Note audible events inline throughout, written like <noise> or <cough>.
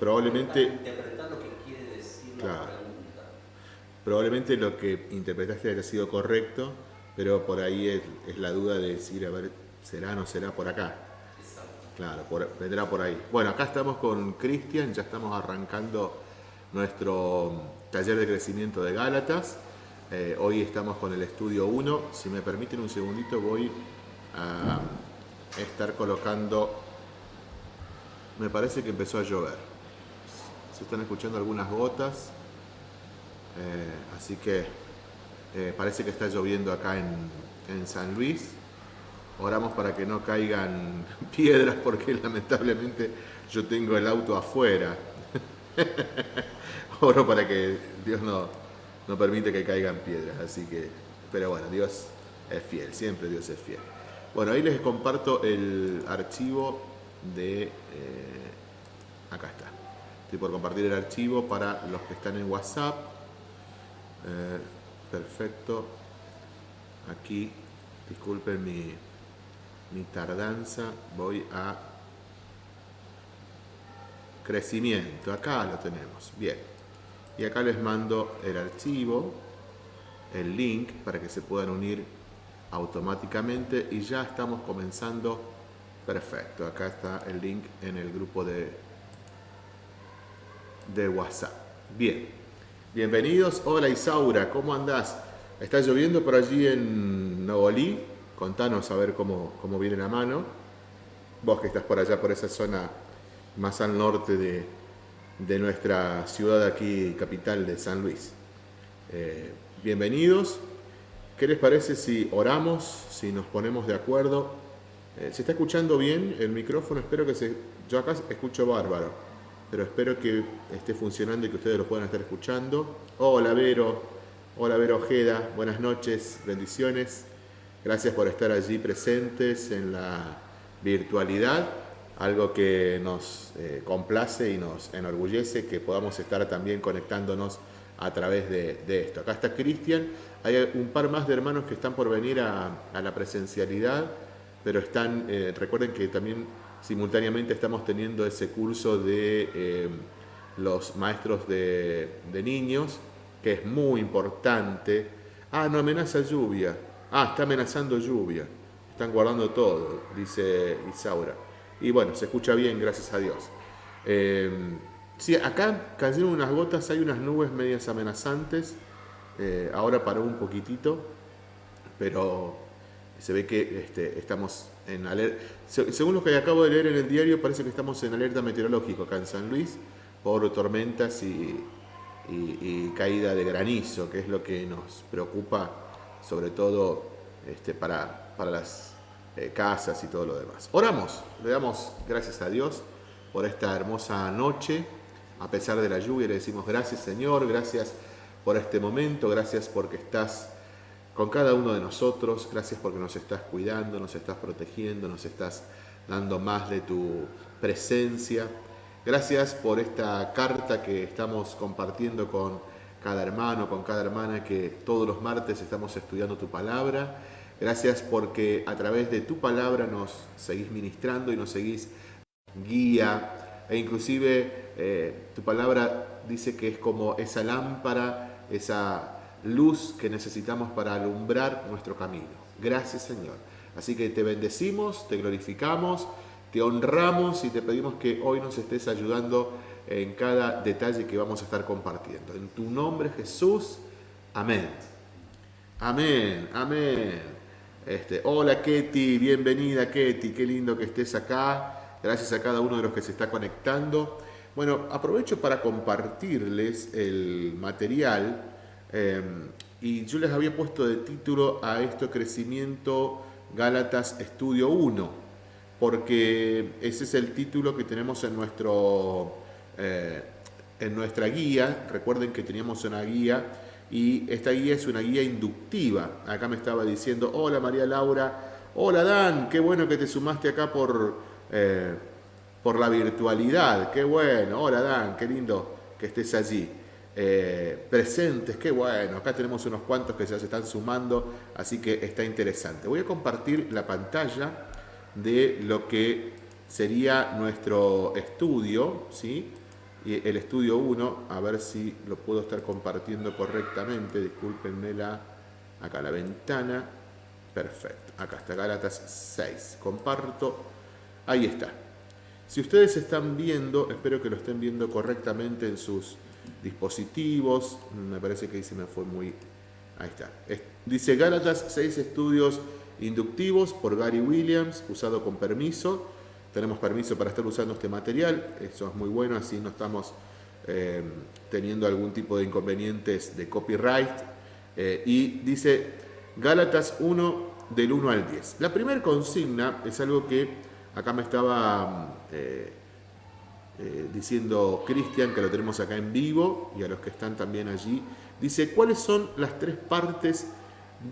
probablemente... Interpretar lo que quiere decir la Claro. pregunta. Probablemente lo que interpretaste haya sido correcto, pero por ahí es, es la duda de decir, a ver, ¿será o no será por acá? Exacto. Claro, por- vendrá por ahí. Bueno, acá estamos con Cristian, ya estamos arrancando nuestro taller de crecimiento de Gálatas. Eh, hoy estamos con el estudio 1. Si me permiten un segundito, voy a estar colocando. Me parece que empezó a llover. Se están escuchando algunas gotas. Eh, así que eh, parece que está lloviendo acá en, en San Luis. Oramos para que no caigan <laughs> piedras porque lamentablemente yo tengo el auto afuera. <laughs> Oro para que Dios no, no permite que caigan piedras. Así que, pero bueno, Dios es fiel, siempre Dios es fiel. Bueno, ahí les comparto el archivo de... eh, acá está. Estoy por compartir el archivo para los que están en WhatsApp. Eh, perfecto. Aquí, disculpen mi, mi tardanza, voy a crecimiento. Acá lo tenemos. Bien. Y acá les mando el archivo, el link para que se puedan unir automáticamente y ya estamos comenzando. Perfecto. Acá está el link en el grupo de, de WhatsApp. Bien. Bienvenidos. Hola Isaura, ¿cómo andás? ¿Está lloviendo por allí en Nogolí? Contanos a ver cómo, cómo viene la mano. Vos que estás por allá, por esa zona más al norte de, de nuestra ciudad aquí, capital de San Luis. Eh, bienvenidos. ¿Qué les parece si oramos, si nos ponemos de acuerdo? Eh, ¿Se está escuchando bien el micrófono? Espero que se... Yo acá escucho bárbaro, pero espero que esté funcionando y que ustedes lo puedan estar escuchando. Hola Vero, hola Vero Ojeda, buenas noches, bendiciones. Gracias por estar allí presentes en la virtualidad, algo que nos eh, complace y nos enorgullece que podamos estar también conectándonos a través de, esto. Acá está Cristian, hay un par más de hermanos que están por venir a, a la presencialidad, pero están, eh, recuerden que también simultáneamente estamos teniendo ese curso de eh, los maestros de, niños, que es muy importante. Ah, no amenaza lluvia. Ah, está amenazando lluvia. Están guardando todo, dice Isaura. Y bueno, se escucha bien, gracias a Dios. Eh, sí, acá cayeron unas gotas, hay unas nubes medias amenazantes. Eh, ahora paró un poquitito, pero se ve que este, estamos Según lo que acabo de leer en el diario, parece que estamos en alerta meteorológico acá en San Luis por tormentas y, caída de granizo, que es lo que nos preocupa, sobre todo este, para, para las eh, casas y todo lo demás. Oramos, le damos gracias a Dios por esta hermosa noche, a pesar de la lluvia, le decimos gracias Señor, gracias por este momento, gracias porque estás con cada uno de nosotros, gracias porque nos estás cuidando, nos estás protegiendo, nos estás dando más de tu presencia. Gracias por esta carta que estamos compartiendo con cada hermano, con cada hermana, que todos los martes estamos estudiando tu palabra. Gracias porque a través de tu palabra nos seguís ministrando y nos seguís guía. E inclusive eh, tu palabra dice que es como esa lámpara, esa luz que necesitamos para alumbrar nuestro camino. Gracias Señor. Así que te bendecimos, te glorificamos, te honramos y te pedimos que hoy nos estés ayudando en cada detalle que vamos a estar compartiendo. En tu nombre Jesús, amén. Amén, amén. Este, hola Ketty, bienvenida Ketty, qué lindo que estés acá. Gracias a cada uno de los que se está conectando. Bueno, aprovecho para compartirles el material eh, y yo les había puesto de título a esto Crecimiento Gálatas Estudio 1, porque ese es el título que tenemos en, nuestro, eh, en nuestra guía. Recuerden que teníamos una guía y esta guía es una guía inductiva. Acá me estaba diciendo, hola María Laura, hola Dan, qué bueno que te sumaste acá por, eh, por la virtualidad, qué bueno, hola Dan, qué lindo que estés allí. Eh, presentes, qué bueno, acá tenemos unos cuantos que ya se están sumando, así que está interesante. Voy a compartir la pantalla de lo que sería nuestro estudio, ¿sí? el estudio 1, a ver si lo puedo estar compartiendo correctamente, discúlpenme la, acá la ventana, perfecto, acá está Gálatas 6, comparto, ahí está. Si ustedes están viendo, espero que lo estén viendo correctamente en sus dispositivos, me parece que ahí se me fue muy, ahí está. Dice Gálatas 6 estudios inductivos por Gary Williams, usado con permiso, tenemos permiso para estar usando este material, eso es muy bueno, así no estamos eh, teniendo algún tipo de inconvenientes de copyright. Eh, y dice Gálatas 1 del 1 al 10. La primera consigna es algo que acá me estaba eh, diciendo Cristian, que lo tenemos acá en vivo, y a los que están también allí. Dice, ¿cuáles son las tres partes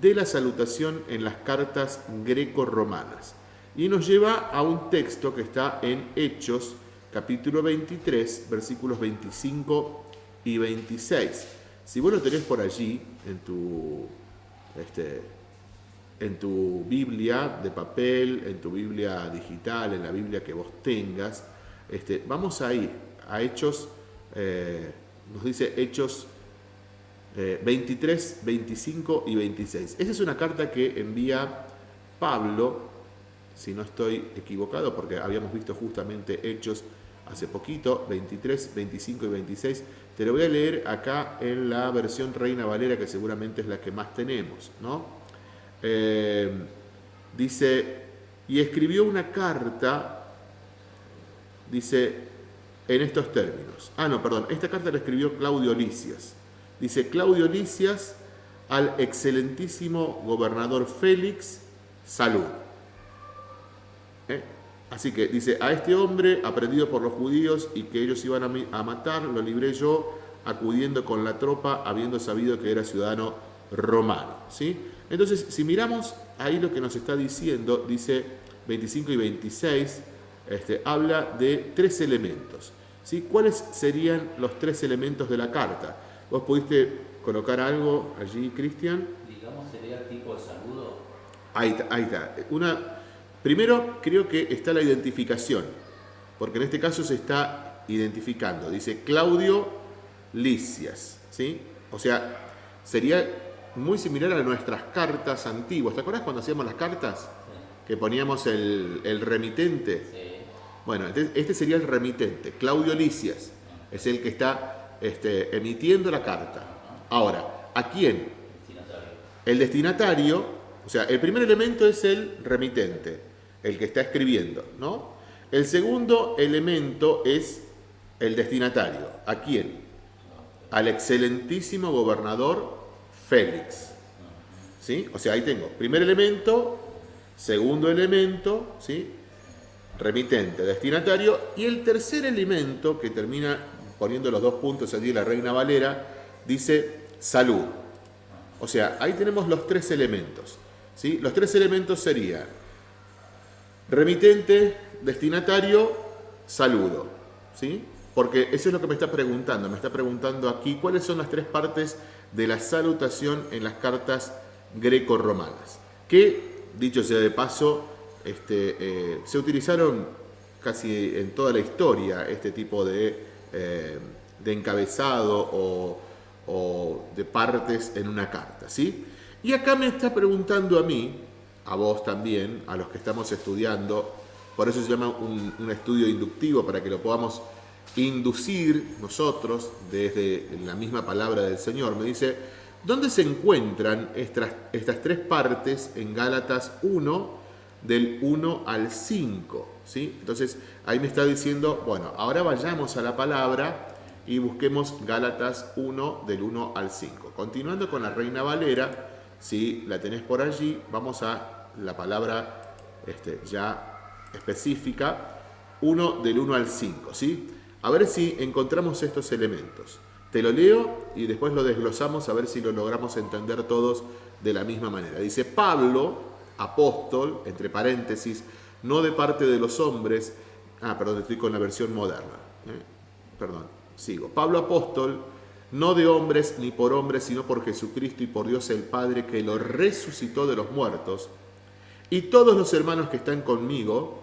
de la salutación en las cartas greco-romanas? y nos lleva a un texto que está en Hechos, capítulo 23, versículos 25 y 26. Si vos lo tenés por allí, en tu, este, en tu Biblia de papel, en tu Biblia digital, en la Biblia que vos tengas, este, vamos a ir a Hechos, eh, nos dice Hechos 23, eh, 25 y 26. Esa es una carta que envía Pablo si no estoy equivocado, porque habíamos visto justamente hechos hace poquito, 23, 25 y 26. Te lo voy a leer acá en la versión Reina Valera, que seguramente es la que más tenemos. ¿no? Eh, dice, y escribió una carta, dice, en estos términos. Ah, no, perdón, esta carta la escribió Claudio Licias. Dice, Claudio Licias al excelentísimo gobernador Félix, salud. ¿Eh? Así que dice, a este hombre, aprendido por los judíos y que ellos iban a, matar, lo libré yo, acudiendo con la tropa, habiendo sabido que era ciudadano romano. ¿sí? Entonces, si miramos ahí lo que nos está diciendo, dice 25 y 26, este, habla de tres elementos. ¿sí? ¿Cuáles serían los tres elementos de la carta? ¿Vos pudiste colocar algo allí, Cristian? Digamos, sería tipo de saludo. Ahí está, ahí está. Una, Primero, creo que está la identificación, porque en este caso se está identificando. Dice Claudio Licias, ¿sí? O sea, sería muy similar a nuestras cartas antiguas. ¿Te acuerdas cuando hacíamos las cartas? Que poníamos el, remitente. Bueno, este sería el remitente. Claudio Licias es el que está este, emitiendo la carta. Ahora, ¿a quién? El destinatario, o sea, el primer elemento es el remitente el que está escribiendo, ¿no? El segundo elemento es el destinatario. ¿A quién? Al excelentísimo gobernador Félix. ¿Sí? O sea, ahí tengo primer elemento, segundo elemento, ¿sí? Remitente, destinatario, y el tercer elemento, que termina poniendo los dos puntos allí la Reina Valera, dice salud. O sea, ahí tenemos los tres elementos. ¿sí? Los tres elementos serían Remitente, destinatario, saludo. ¿sí? Porque eso es lo que me está preguntando. Me está preguntando aquí cuáles son las tres partes de la salutación en las cartas greco-romanas. Que, dicho sea de paso, este, eh, se utilizaron casi en toda la historia este tipo de, eh, de encabezado o, o, de partes en una carta. ¿sí? Y acá me está preguntando a mí, a vos también, a los que estamos estudiando. Por eso se llama un, estudio inductivo, para que lo podamos inducir nosotros desde la misma palabra del Señor. Me dice, ¿dónde se encuentran estas, estas tres partes en Gálatas 1, del 1 al 5? ¿sí? Entonces ahí me está diciendo, bueno, ahora vayamos a la palabra y busquemos Gálatas 1 del 1 al 5. Continuando con la Reina Valera, si la tenés por allí, vamos a la palabra este, ya específica, 1 del 1 al 5, ¿sí? A ver si encontramos estos elementos. Te lo leo y después lo desglosamos a ver si lo logramos entender todos de la misma manera. Dice Pablo, apóstol, entre paréntesis, no de parte de los hombres, ah, perdón, estoy con la versión moderna, ¿eh? perdón, sigo. Pablo apóstol, no de hombres ni por hombres, sino por Jesucristo y por Dios el Padre que lo resucitó de los muertos y todos los hermanos que están conmigo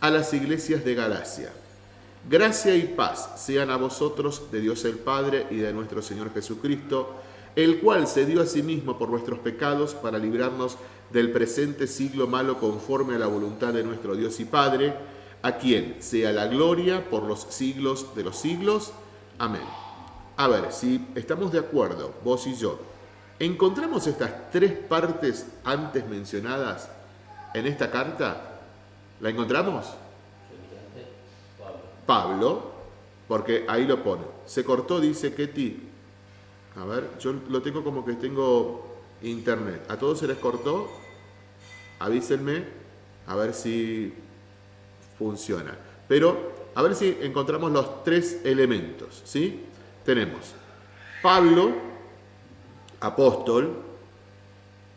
a las iglesias de Galacia. Gracia y paz sean a vosotros de Dios el Padre y de nuestro Señor Jesucristo, el cual se dio a sí mismo por nuestros pecados para librarnos del presente siglo malo conforme a la voluntad de nuestro Dios y Padre, a quien sea la gloria por los siglos de los siglos. Amén. A ver, si estamos de acuerdo, vos y yo, encontramos estas tres partes antes mencionadas en esta carta. ¿La encontramos? Pablo, porque ahí lo pone. Se cortó, dice Ketty. A ver, yo lo tengo como que tengo internet. ¿A todos se les cortó? Avísenme a ver si funciona. Pero a ver si encontramos los tres elementos, ¿sí? Tenemos Pablo, apóstol,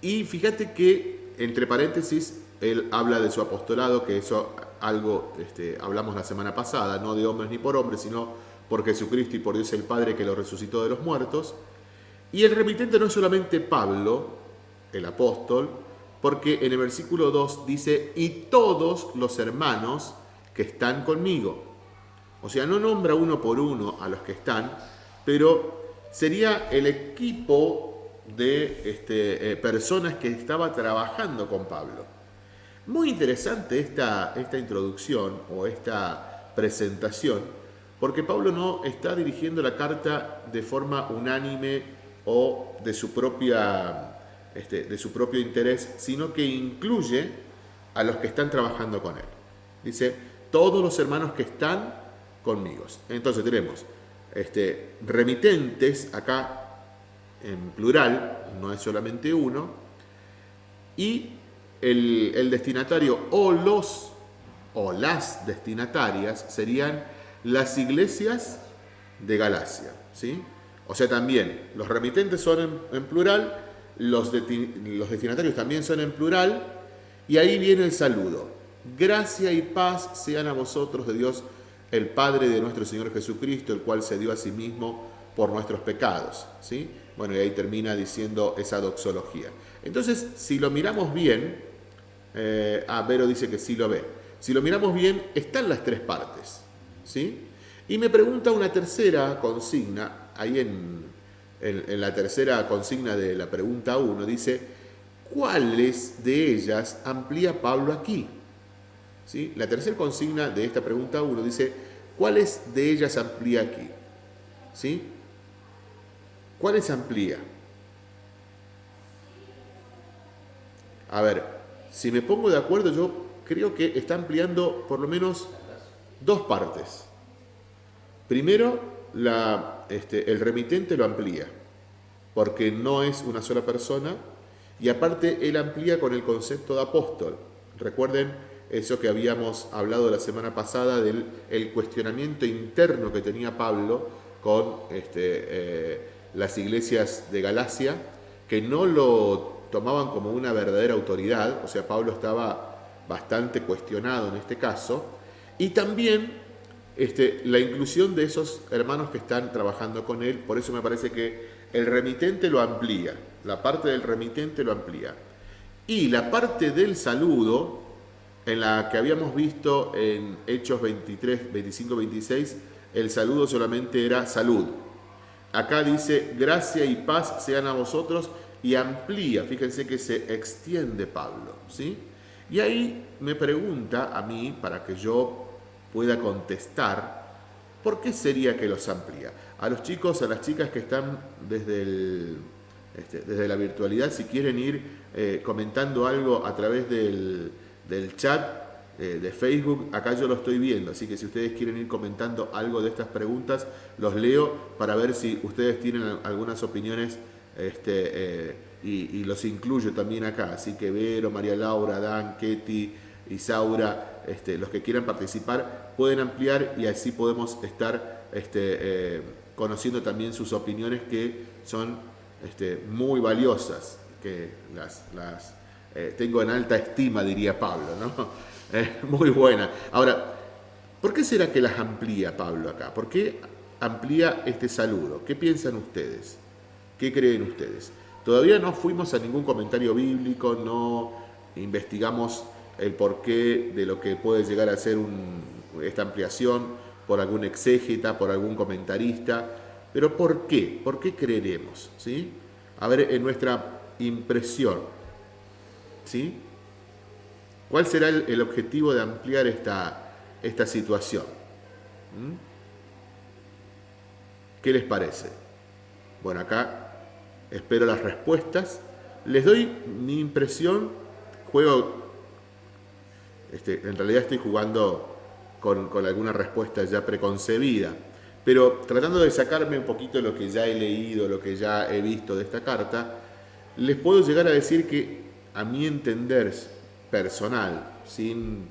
y fíjate que, entre paréntesis, él habla de su apostolado, que eso algo este, hablamos la semana pasada, no de hombres ni por hombres, sino por Jesucristo y por Dios el Padre que lo resucitó de los muertos. Y el remitente no es solamente Pablo, el apóstol, porque en el versículo 2 dice, y todos los hermanos que están conmigo. O sea, no nombra uno por uno a los que están, pero sería el equipo de este, eh, personas que estaba trabajando con Pablo. Muy interesante esta, esta introducción o esta presentación, porque Pablo no está dirigiendo la carta de forma unánime o de su, propia, este, de su propio interés, sino que incluye a los que están trabajando con él. Dice, todos los hermanos que están conmigo. Entonces tenemos este, remitentes acá en plural, no es solamente uno, y el, destinatario o los o las destinatarias serían las iglesias de Galacia. ¿sí? O sea, también los remitentes son en, plural, los, los destinatarios también son en plural, y ahí viene el saludo. Gracia y paz sean a vosotros de Dios el Padre de nuestro Señor Jesucristo, el cual se dio a sí mismo por nuestros pecados. ¿sí? Bueno, y ahí termina diciendo esa doxología. Entonces, si lo miramos bien, eh, ah, Vero dice que sí lo ve. Si lo miramos bien, están las tres partes. ¿sí? Y me pregunta una tercera consigna, ahí en, en la tercera consigna de la pregunta 1, dice, ¿cuáles de ellas amplía Pablo aquí? ¿Sí? La tercera consigna de esta pregunta 1 dice, ¿cuáles de ellas amplía aquí? ¿Sí? ¿Cuáles amplía? A ver, si me pongo de acuerdo, yo creo que está ampliando por lo menos dos partes. Primero, este, el remitente lo amplía, porque no es una sola persona, y aparte él amplía con el concepto de apóstol. Recuerden eso que habíamos hablado la semana pasada del el cuestionamiento interno que tenía Pablo con este, eh, las iglesias de Galacia, que no lo tomaban como una verdadera autoridad, o sea, Pablo estaba bastante cuestionado en este caso, y también este, la inclusión de esos hermanos que están trabajando con él, por eso me parece que el remitente lo amplía, la parte del remitente lo amplía. Y la parte del saludo, en la que habíamos visto en Hechos 23, 25, 26, el saludo solamente era salud. Acá dice, gracia y paz sean a vosotros y amplía, fíjense que se extiende Pablo, ¿sí? Y ahí me pregunta a mí, para que yo pueda contestar, ¿por qué sería que los amplía? A los chicos, a las chicas que están desde, este, desde la virtualidad, si quieren ir eh, comentando algo a través del, del chat eh, de Facebook, acá yo lo estoy viendo, así que si ustedes quieren ir comentando algo de estas preguntas, los leo para ver si ustedes tienen algunas opiniones este, eh, y, los incluyo también acá, así que Vero, María Laura, Dan, Ketty, Isaura, este, los que quieran participar pueden ampliar y así podemos estar este, eh, conociendo también sus opiniones que son este, muy valiosas, que las, eh, tengo en alta estima, diría Pablo, ¿no? <laughs> Eh, muy buena. Ahora, ¿por qué será que las amplía Pablo acá? ¿Por qué amplía este saludo? ¿Qué piensan ustedes? ¿Qué creen ustedes? Todavía no fuimos a ningún comentario bíblico, no investigamos el porqué de lo que puede llegar a ser esta ampliación por algún exégeta, por algún comentarista, pero ¿por qué? ¿Por qué creeremos? ¿Sí? A ver, en nuestra impresión, ¿sí? ¿Cuál será el, objetivo de ampliar esta, esta situación? ¿Mm? ¿Qué les parece? Bueno, acá espero las respuestas. Les doy mi impresión, juego, este, en realidad estoy jugando con, con alguna respuesta ya preconcebida, pero tratando de sacarme un poquito lo que ya he leído, lo que ya he visto de esta carta, les puedo llegar a decir que a mi entender personal, sin,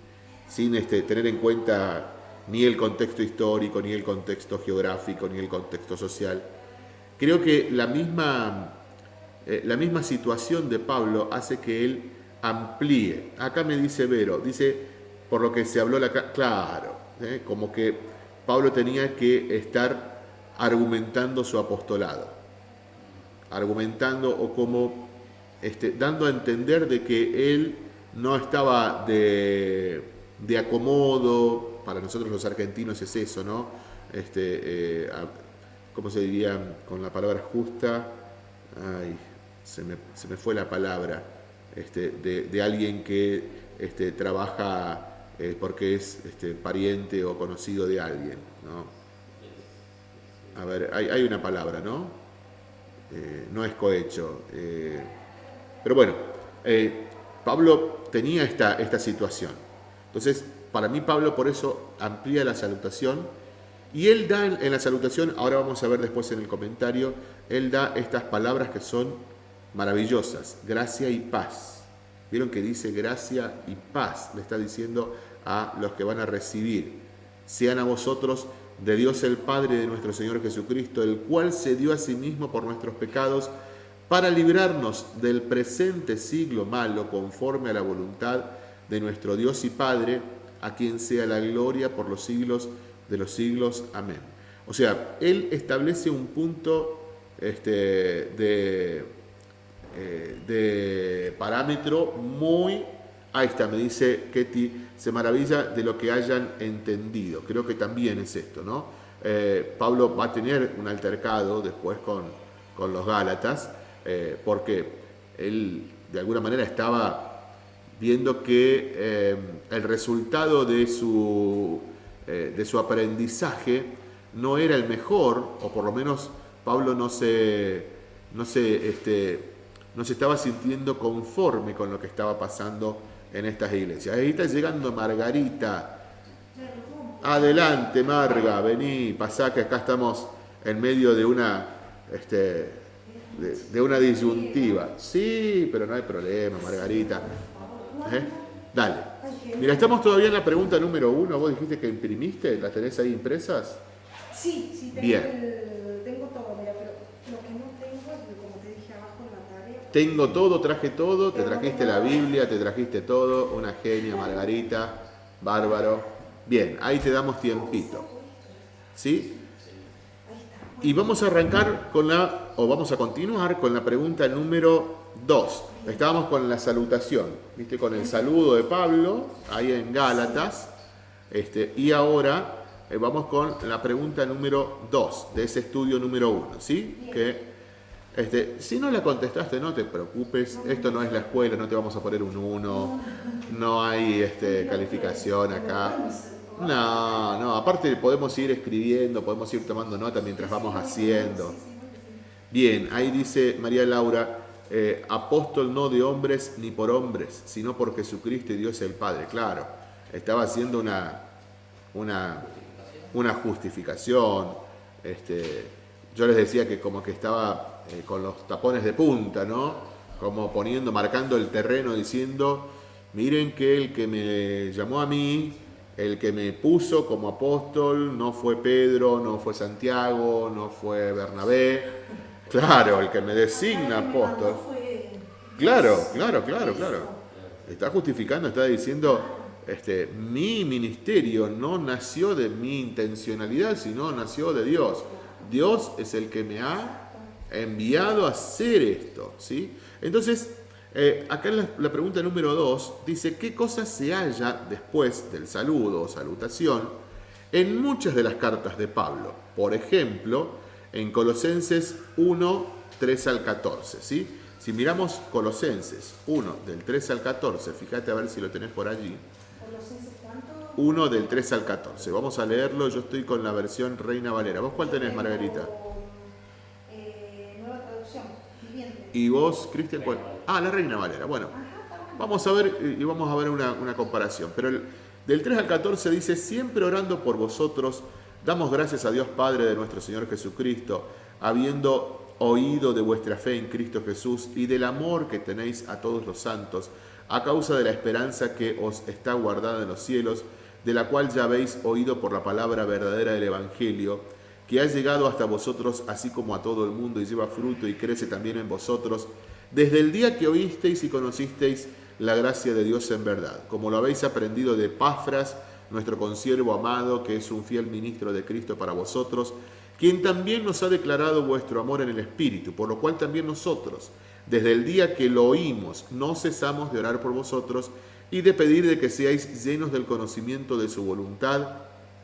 sin este, tener en cuenta ni el contexto histórico, ni el contexto geográfico, ni el contexto social, creo que la misma, eh, la misma situación de Pablo hace que él amplíe. Acá me dice Vero, dice, por lo que se habló, la, claro, ¿eh? como que Pablo tenía que estar argumentando su apostolado, argumentando o como este, dando a entender de que él no estaba de, acomodo, para nosotros los argentinos es eso, ¿no? Este, eh, ¿Cómo se diría con la palabra justa? Ay, se me, fue la palabra, este, de, alguien que este, trabaja eh, porque es este, pariente o conocido de alguien. ¿no? A ver, hay, una palabra, ¿no? Eh, no es cohecho. Eh, pero bueno, Pablo tenía esta, esta situación. Entonces, para mí Pablo por eso amplía la salutación y él da en, la salutación, ahora vamos a ver después en el comentario, él da estas palabras que son maravillosas, gracia y paz. Vieron que dice gracia y paz, le está diciendo a los que van a recibir. Sean a vosotros de Dios el Padre de nuestro Señor Jesucristo, el cual se dio a sí mismo por nuestros pecados para librarnos del presente siglo malo conforme a la voluntad de nuestro Dios y Padre, a quien sea la gloria por los siglos de los siglos. Amén. O sea, Él establece un punto este, de eh, de parámetro muy... Ahí está, me dice Ketty, se maravilla de lo que hayan entendido. Creo que también es esto, ¿no? Eh, Pablo va a tener un altercado después con, con los Gálatas, eh, porque él de alguna manera estaba viendo que el resultado de su, de su aprendizaje no era el mejor, o por lo menos Pablo no se, no se este, no se estaba sintiendo conforme con lo que estaba pasando en estas iglesias. Ahí está llegando Margarita. Adelante, Marga, vení, pasá que acá estamos en medio de una, este, de, una disyuntiva. Sí, pero no hay problema, Margarita. ¿Eh? Dale. Mira, estamos todavía en la pregunta número uno. ¿Vos dijiste que imprimiste? ¿Las tenés ahí impresas? Sí, sí, tengo Bien. Tengo todo, traje todo, te trajiste la Biblia, te trajiste todo, una genia, Margarita, bárbaro. Bien, ahí te damos tiempito. ¿Sí? Y vamos a arrancar con la, o vamos a continuar con la pregunta número 2. Estábamos con la salutación, ¿viste? Con el saludo de Pablo, ahí en Gálatas. Este, y ahora eh, vamos con la pregunta número 2 de ese estudio número 1, ¿sí? Que este, si no la contestaste, no te preocupes, esto no es la escuela, no te vamos a poner un 1, no hay este, calificación acá. No, no, aparte podemos ir escribiendo, podemos ir tomando nota mientras vamos haciendo. Bien, ahí dice María Laura, eh, apóstol no de hombres ni por hombres, sino por Jesucristo y Dios el Padre. Claro, estaba haciendo una, una, una justificación. Este, yo les decía que como que estaba eh, con los tapones de punta, ¿no? Como poniendo, marcando el terreno, diciendo, miren que el que me llamó a mí, el que me puso como apóstol, no fue Pedro, no fue Santiago, no fue Bernabé. Claro, el que me designa apóstol. Claro, claro, claro, claro. Está justificando, está diciendo, este, mi ministerio no nació de mi intencionalidad, sino nació de Dios. Dios es el que me ha enviado a hacer esto. ¿sí? Entonces, eh, acá en la, pregunta número 2 dice, ¿qué cosa se halla después del saludo o salutación en muchas de las cartas de Pablo. Por ejemplo, en Colosenses 1, 3 al 14. ¿sí? Si miramos Colosenses 1, del 3 al 14, fíjate a ver si lo tenés por allí. ¿Colosenses cuánto? 1 del 3 al 14. Vamos a leerlo, yo estoy con la versión Reina Valera. ¿Vos cuál tenés, Margarita? Y vos, Cristian, ¿cuál? Ah, la Reina Valera. Bueno, vamos a ver y vamos a ver una, una comparación. Pero el- del 3 al 14 dice, siempre orando por vosotros, damos gracias a Dios Padre de nuestro Señor Jesucristo, habiendo oído de vuestra fe en Cristo Jesús y del amor que tenéis a todos los santos, a causa de la esperanza que os está guardada en los cielos, de la cual ya habéis oído por la palabra verdadera del Evangelio, que ha llegado hasta vosotros así como a todo el mundo y lleva fruto y crece también en vosotros, desde el día que oísteis y conocisteis la gracia de Dios en verdad, como lo habéis aprendido de Pafras, nuestro consiervo amado, que es un fiel ministro de Cristo para vosotros, quien también nos ha declarado vuestro amor en el Espíritu, por lo cual también nosotros, desde el día que lo oímos, no cesamos de orar por vosotros y de pedir de que seáis llenos del conocimiento de su voluntad,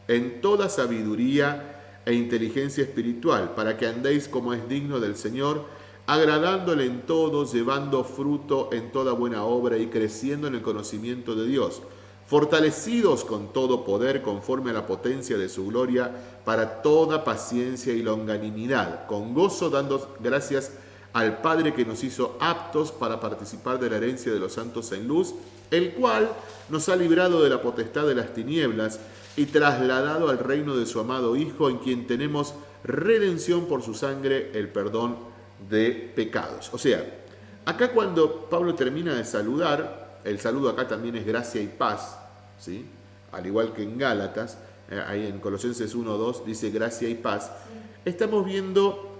en toda sabiduría e inteligencia espiritual, para que andéis como es digno del Señor, agradándole en todo, llevando fruto en toda buena obra y creciendo en el conocimiento de Dios, fortalecidos con todo poder conforme a la potencia de su gloria, para toda paciencia y longanimidad, con gozo dando gracias al Padre que nos hizo aptos para participar de la herencia de los santos en luz, el cual nos ha librado de la potestad de las tinieblas y trasladado al reino de su amado Hijo, en quien tenemos redención por su sangre, el perdón de pecados. O sea, acá cuando Pablo termina de saludar, el saludo acá también es gracia y paz, ¿sí? al igual que en Gálatas, eh, ahí en Colosenses 1.2 dice gracia y paz, estamos viendo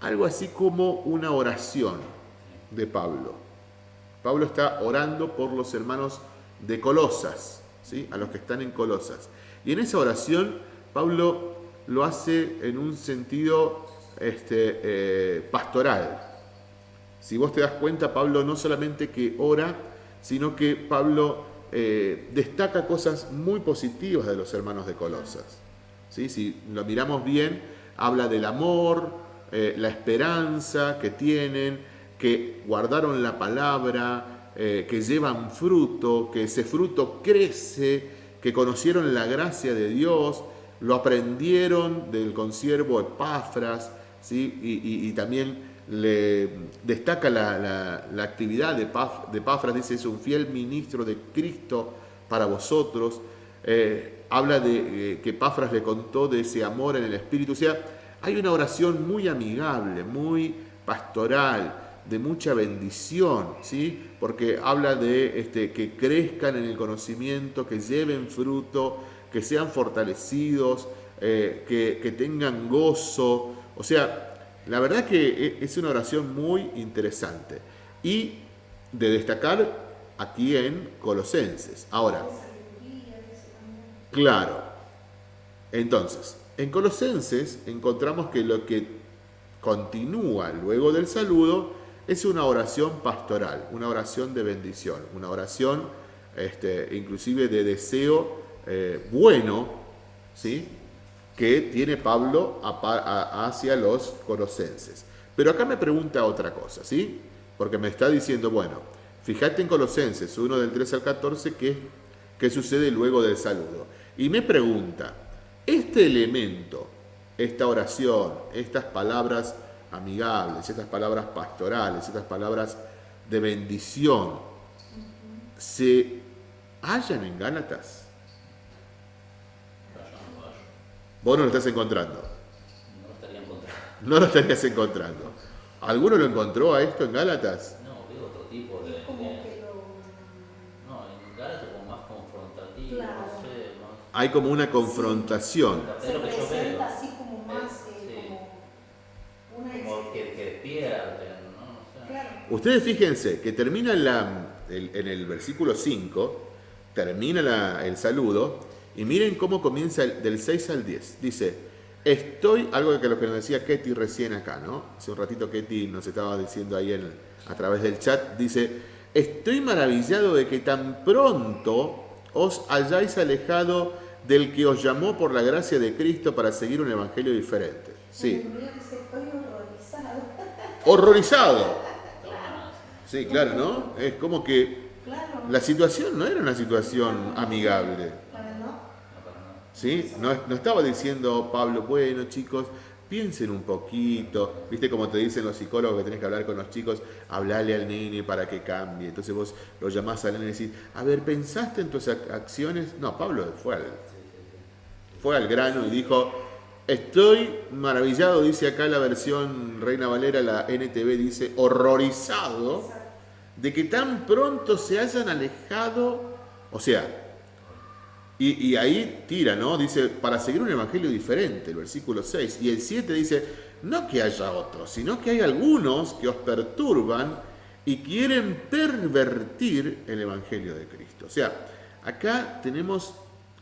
algo así como una oración de Pablo. Pablo está orando por los hermanos de Colosas, ¿sí? a los que están en Colosas. Y en esa oración, Pablo lo hace en un sentido este, eh, pastoral. Si vos te das cuenta, Pablo no solamente que ora, sino que Pablo eh, destaca cosas muy positivas de los hermanos de Colosas. ¿Sí? Si lo miramos bien, habla del amor, eh, la esperanza que tienen, que guardaron la palabra, que llevan fruto, que ese fruto crece, que conocieron la gracia de Dios, lo aprendieron del consiervo Epafras, ¿sí? y, también le destaca la, actividad de, Paf- de Epafras, dice, es un fiel ministro de Cristo para vosotros. Eh, habla de eh, que Epafras le contó de ese amor en el Espíritu. O sea, hay una oración muy amigable, muy pastoral, de mucha bendición, ¿sí? Porque habla de este, que crezcan en el conocimiento, que lleven fruto, que sean fortalecidos, eh, que, que tengan gozo. O sea, la verdad que e- es una oración muy interesante y de destacar aquí en Colosenses. Ahora. Claro. Entonces, en Colosenses encontramos que lo que continúa luego del saludo es una oración pastoral, una oración de bendición, una oración este, inclusive de deseo eh, bueno, ¿sí? que tiene Pablo hacia los colosenses. Pero acá me pregunta otra cosa, ¿sí? Porque me está diciendo, bueno, fíjate en Colosenses 1 del 3 al 14, ¿qué, qué sucede luego del saludo? Y me pregunta, este elemento, esta oración, estas palabras amigables, estas palabras pastorales, estas palabras de bendición, ¿se hallan en Gálatas? Vos no lo estás encontrando. No lo estaría encontrando. No lo estarías encontrando. ¿Alguno lo encontró a esto en Gálatas? No, veo otro tipo de. Es como de- que lo. No, en Gálatas como más confrontativo, Claro. no sé, más. Hay como una confrontación. Es Se lo que yo veo. presenta así como más, Sí. eh, como una Como que, que despierten, ¿no? No sé. Claro. Ustedes fíjense que termina la- el- en el versículo 5, termina la- el saludo, y miren cómo comienza el- del 6 al 10. Dice, estoy, algo que lo que nos decía Ketty recién acá, ¿no? Hace un ratito Ketty nos estaba diciendo ahí en- a través del chat, dice, estoy maravillado de que tan pronto os hayáis alejado del que os llamó por la gracia de Cristo para seguir un evangelio diferente. Sí, horrorizado. horrorizado. Sí, claro, ¿no? Es como que Claro. la situación no era una situación amigable. ¿Sí? No, no estaba diciendo Pablo, bueno chicos, piensen un poquito, viste como te dicen los psicólogos que tenés que hablar con los chicos, hablale al nene para que cambie. Entonces vos lo llamás al nene y decís, a ver, ¿pensaste en tus ac- acciones? No, Pablo fue al, fue al grano y dijo, estoy maravillado, dice acá la versión Reina Valera, la NTV dice, horrorizado de que tan pronto se hayan alejado, o sea, y, ahí tira, ¿no? Dice, para seguir un evangelio diferente, el versículo 6. Y el 7 dice, no que haya otros, sino que hay algunos que os perturban y quieren pervertir el evangelio de Cristo. O sea, acá tenemos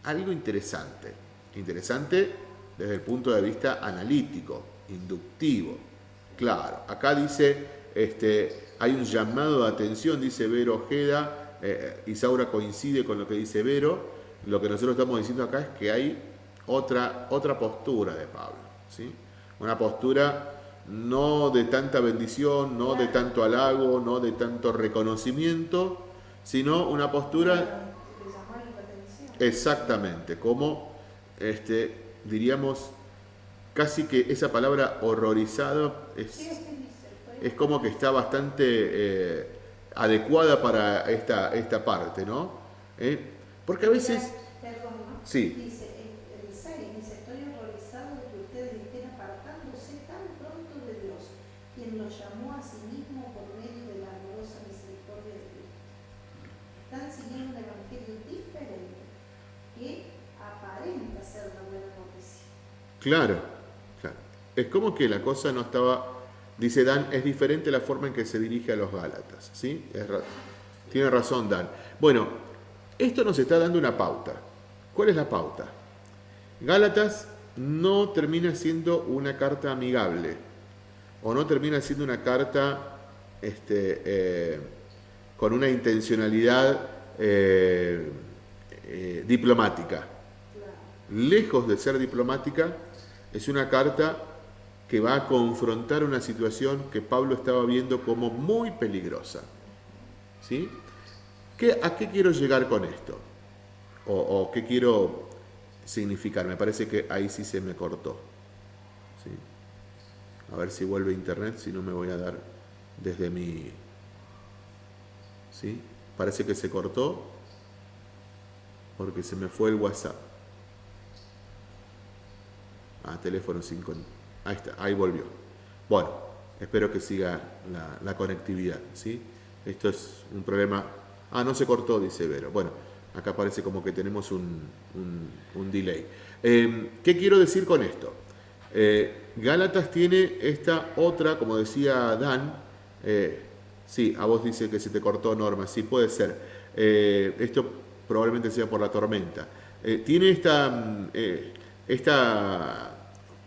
algo interesante. Interesante desde el punto de vista analítico, inductivo. Claro, acá dice, este, hay un llamado de atención, dice Vero Ojeda, eh, Isaura coincide con lo que dice Vero, lo que nosotros estamos diciendo acá es que hay otra, otra postura de Pablo, ¿sí? Una postura no de tanta bendición, no de tanto halago, no de tanto reconocimiento, sino una postura. Exactamente, como este, diríamos casi que esa palabra horrorizado es, es como que está bastante eh, adecuada para esta, esta parte, ¿no? ¿Eh? Porque a veces, Perdón, ¿no? Sí. Dice, el, el 6 dice, estoy horrorizado de que ustedes estén apartándose tan pronto de Dios, quien los llamó a sí mismo por medio de la amorosa misericordia de Cristo. Están siguiendo un evangelio diferente que aparenta ser la buena noticia. claro, claro, es como que la cosa no estaba, dice Dan, es diferente la forma en que se dirige a los Gálatas, ¿sí? Ra- tiene razón Dan. Bueno, esto nos está dando una pauta. ¿Cuál es la pauta? Gálatas no termina siendo una carta amigable o no termina siendo una carta este, eh, con una intencionalidad eh, eh, diplomática. Lejos de ser diplomática, es una carta que va a confrontar una situación que Pablo estaba viendo como muy peligrosa. ¿Sí? ¿Qué- ¿A qué quiero llegar con esto? O, qué quiero significar? Me parece que ahí sí se me cortó. A ver si vuelve internet, si no me voy a dar desde mi... ¿Sí? Parece que se cortó porque se me fue el WhatsApp. Ah, teléfono 5. Ahí está, ahí volvió. Bueno, espero que siga la, conectividad, ¿sí? Esto es un problema. Ah, no se cortó, dice Vero. Bueno, acá parece como que tenemos un, un- delay. Eh, ¿Qué quiero decir con esto? Eh, Gálatas tiene esta otra, como decía Dan, eh, sí, a vos dice que se te cortó Norma, sí, puede ser. Eh, esto probablemente sea por la tormenta. Tiene esta, mm, esta,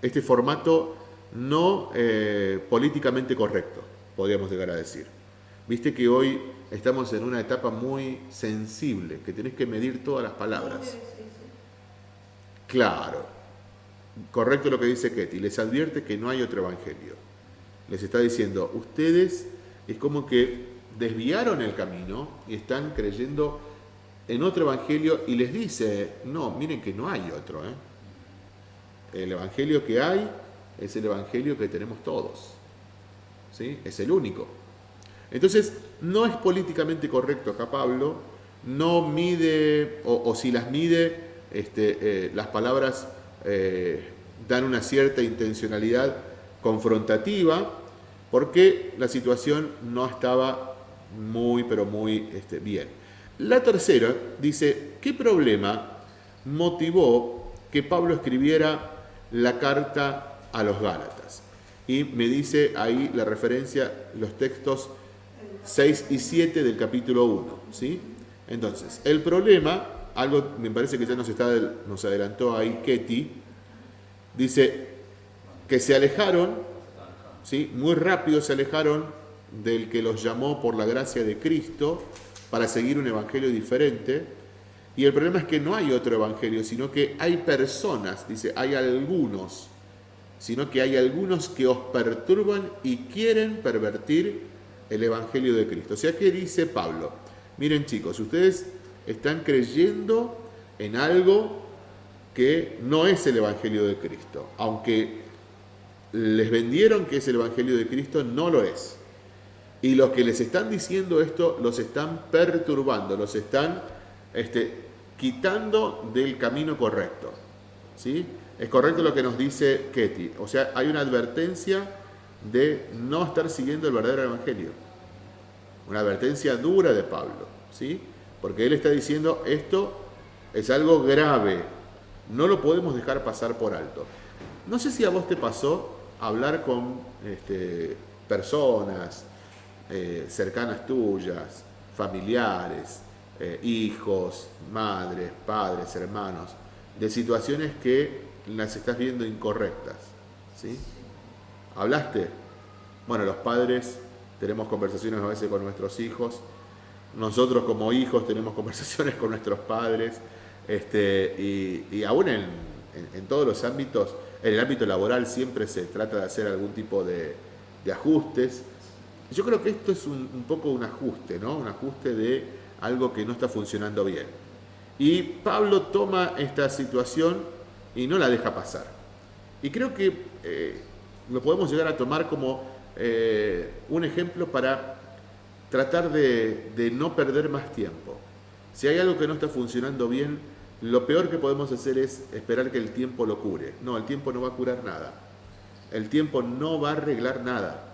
este formato no eh, políticamente correcto, podríamos llegar a decir. Viste que hoy estamos en una etapa muy sensible, que tenés que medir todas las palabras. Claro, correcto lo que dice Ketty, les advierte que no hay otro evangelio. Les está diciendo, ustedes es como que desviaron el camino y están creyendo en otro evangelio y les dice, no, miren que no hay otro. ¿eh? El evangelio que hay es el evangelio que tenemos todos. ¿sí? Es el único. Entonces, no es políticamente correcto acá Pablo, no mide, o, si las mide, este, eh, las palabras eh, dan una cierta intencionalidad confrontativa, porque la situación no estaba muy, pero muy este, bien. La tercera dice, ¿qué problema motivó que Pablo escribiera la carta a los Gálatas? Y me dice ahí la referencia, los textos 6 y 7 del capítulo 1. ¿sí? Entonces, el problema, algo me parece que ya nos, está, nos adelantó ahí Ketty, dice que se alejaron, ¿sí? muy rápido se alejaron del que los llamó por la gracia de Cristo para seguir un evangelio diferente Y el problema es que no hay otro evangelio, sino que hay personas, dice, hay algunos, sino que hay algunos que os perturban y quieren pervertir el evangelio de Cristo. O sea, ¿qué dice Pablo? Miren chicos, ustedes están creyendo en algo que no es el evangelio de Cristo, aunque les vendieron que es el Evangelio de Cristo, no lo es. Y los que les están diciendo esto los están perturbando, los están este, quitando del camino correcto. ¿sí? Es correcto lo que nos dice Ketty. O sea, hay una advertencia de no estar siguiendo el verdadero Evangelio. Una advertencia dura de Pablo. ¿sí? Porque él está diciendo esto es algo grave. No lo podemos dejar pasar por alto. No sé si a vos te pasó hablar con este, personas eh, cercanas tuyas, familiares, eh, hijos, madres, padres, hermanos, de situaciones que las estás viendo incorrectas. ¿sí? ¿Hablaste? Bueno, los padres tenemos conversaciones a veces con nuestros hijos, nosotros como hijos tenemos <laughs> conversaciones con nuestros padres, este, y, aún en todos los ámbitos en el ámbito laboral siempre se trata de hacer algún tipo de, ajustes. Yo creo que esto es un, poco un ajuste, ¿no? Un ajuste de algo que no está funcionando bien. Y Pablo toma esta situación y no la deja pasar. Y creo que eh, lo podemos llegar a tomar como eh, un ejemplo para tratar de no perder más tiempo. Si hay algo que no está funcionando bien, lo peor que podemos hacer es esperar que el tiempo lo cure. No, el tiempo no va a curar nada. El tiempo no va a arreglar nada.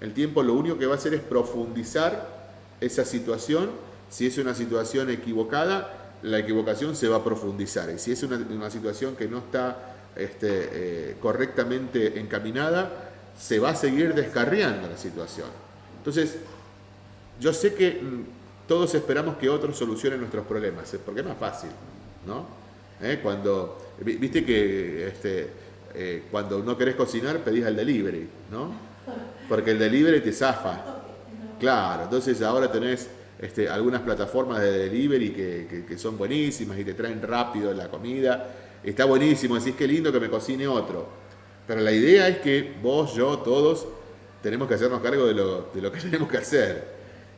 El tiempo lo único que va a hacer es profundizar esa situación. Si es una situación equivocada, la equivocación se va a profundizar. Y si es una, situación que no está este, eh, correctamente encaminada, se va a seguir descarriando la situación. Entonces, yo sé que mm, todos esperamos que otros solucionen nuestros problemas, porque es más fácil. ¿no? ¿Eh? Cuando, viste que este, eh, cuando no querés cocinar pedís al delivery, ¿no? Porque el delivery te zafa. Claro, entonces ahora tenés este, algunas plataformas de delivery que, son buenísimas y te traen rápido la comida. Está buenísimo, decís qué lindo que me cocine otro. Pero la idea es que vos, yo, todos tenemos que hacernos cargo de lo, de lo que <laughs> tenemos que hacer.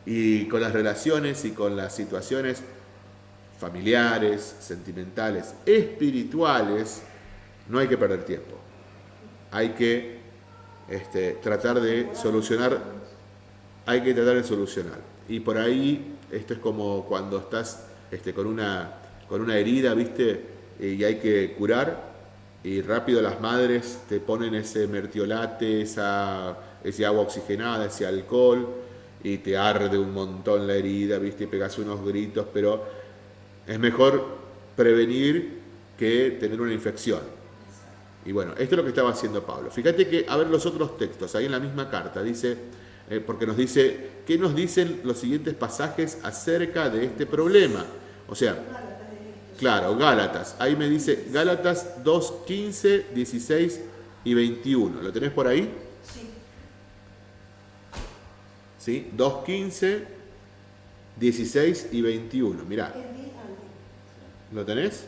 Y con las relaciones y con las situaciones familiares, sentimentales, espirituales, no hay que perder tiempo. Hay que este, tratar de solucionar, hay que tratar de solucionar. Y por ahí, esto es como cuando estás este, con, una, con una herida, ¿viste? Y hay que curar, y rápido las madres te ponen ese mertiolate, esa, ese agua oxigenada, ese alcohol, y te arde un montón la herida, ¿viste? Y pegas unos gritos, pero es mejor prevenir que tener una infección. Y bueno, esto es lo que estaba haciendo Pablo. Fíjate que, a ver los otros textos, ahí en la misma carta, dice, eh, porque nos dice, ¿qué nos dicen los siguientes pasajes acerca de este problema? O sea, claro, Gálatas, ahí me dice Gálatas 2, 15, 16 y 21. ¿Lo tenés por ahí? Sí. ¿Sí? 2, 15, 16 y 21. Mirá. ¿Lo tenés?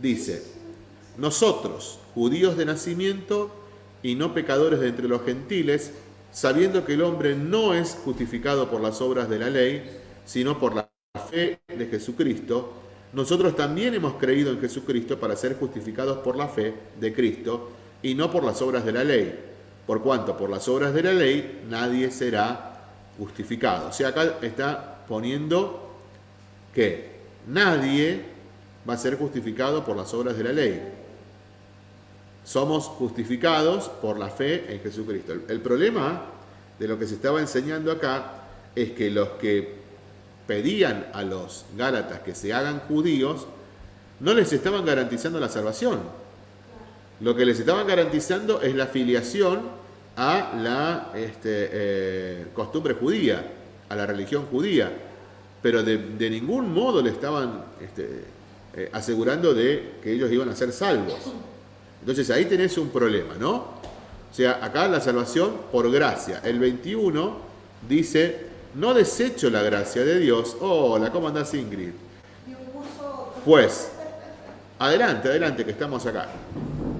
Dice, nosotros, judíos de nacimiento y no pecadores de entre los gentiles, sabiendo que el hombre no es justificado por las obras de la ley, sino por la fe de Jesucristo, nosotros también hemos creído en Jesucristo para ser justificados por la fe de Cristo y no por las obras de la ley. Por cuanto por las obras de la ley nadie será justificado. O sea, acá está poniendo que nadie va a ser justificado por las obras de la ley. Somos justificados por la fe en Jesucristo. El, problema de lo que se estaba enseñando acá es que los que pedían a los Gálatas que se hagan judíos, no les estaban garantizando la salvación. Lo que les estaban garantizando es la filiación a la este, eh, costumbre judía, a la religión judía pero de, ningún modo le estaban este, eh, asegurando de que ellos iban a ser salvos. Entonces ahí tenés un problema, ¿no? O sea, acá la salvación por gracia. El 21 dice, no desecho la gracia de Dios. Hola, ¿cómo andás Ingrid? Pues, adelante, adelante, que estamos acá.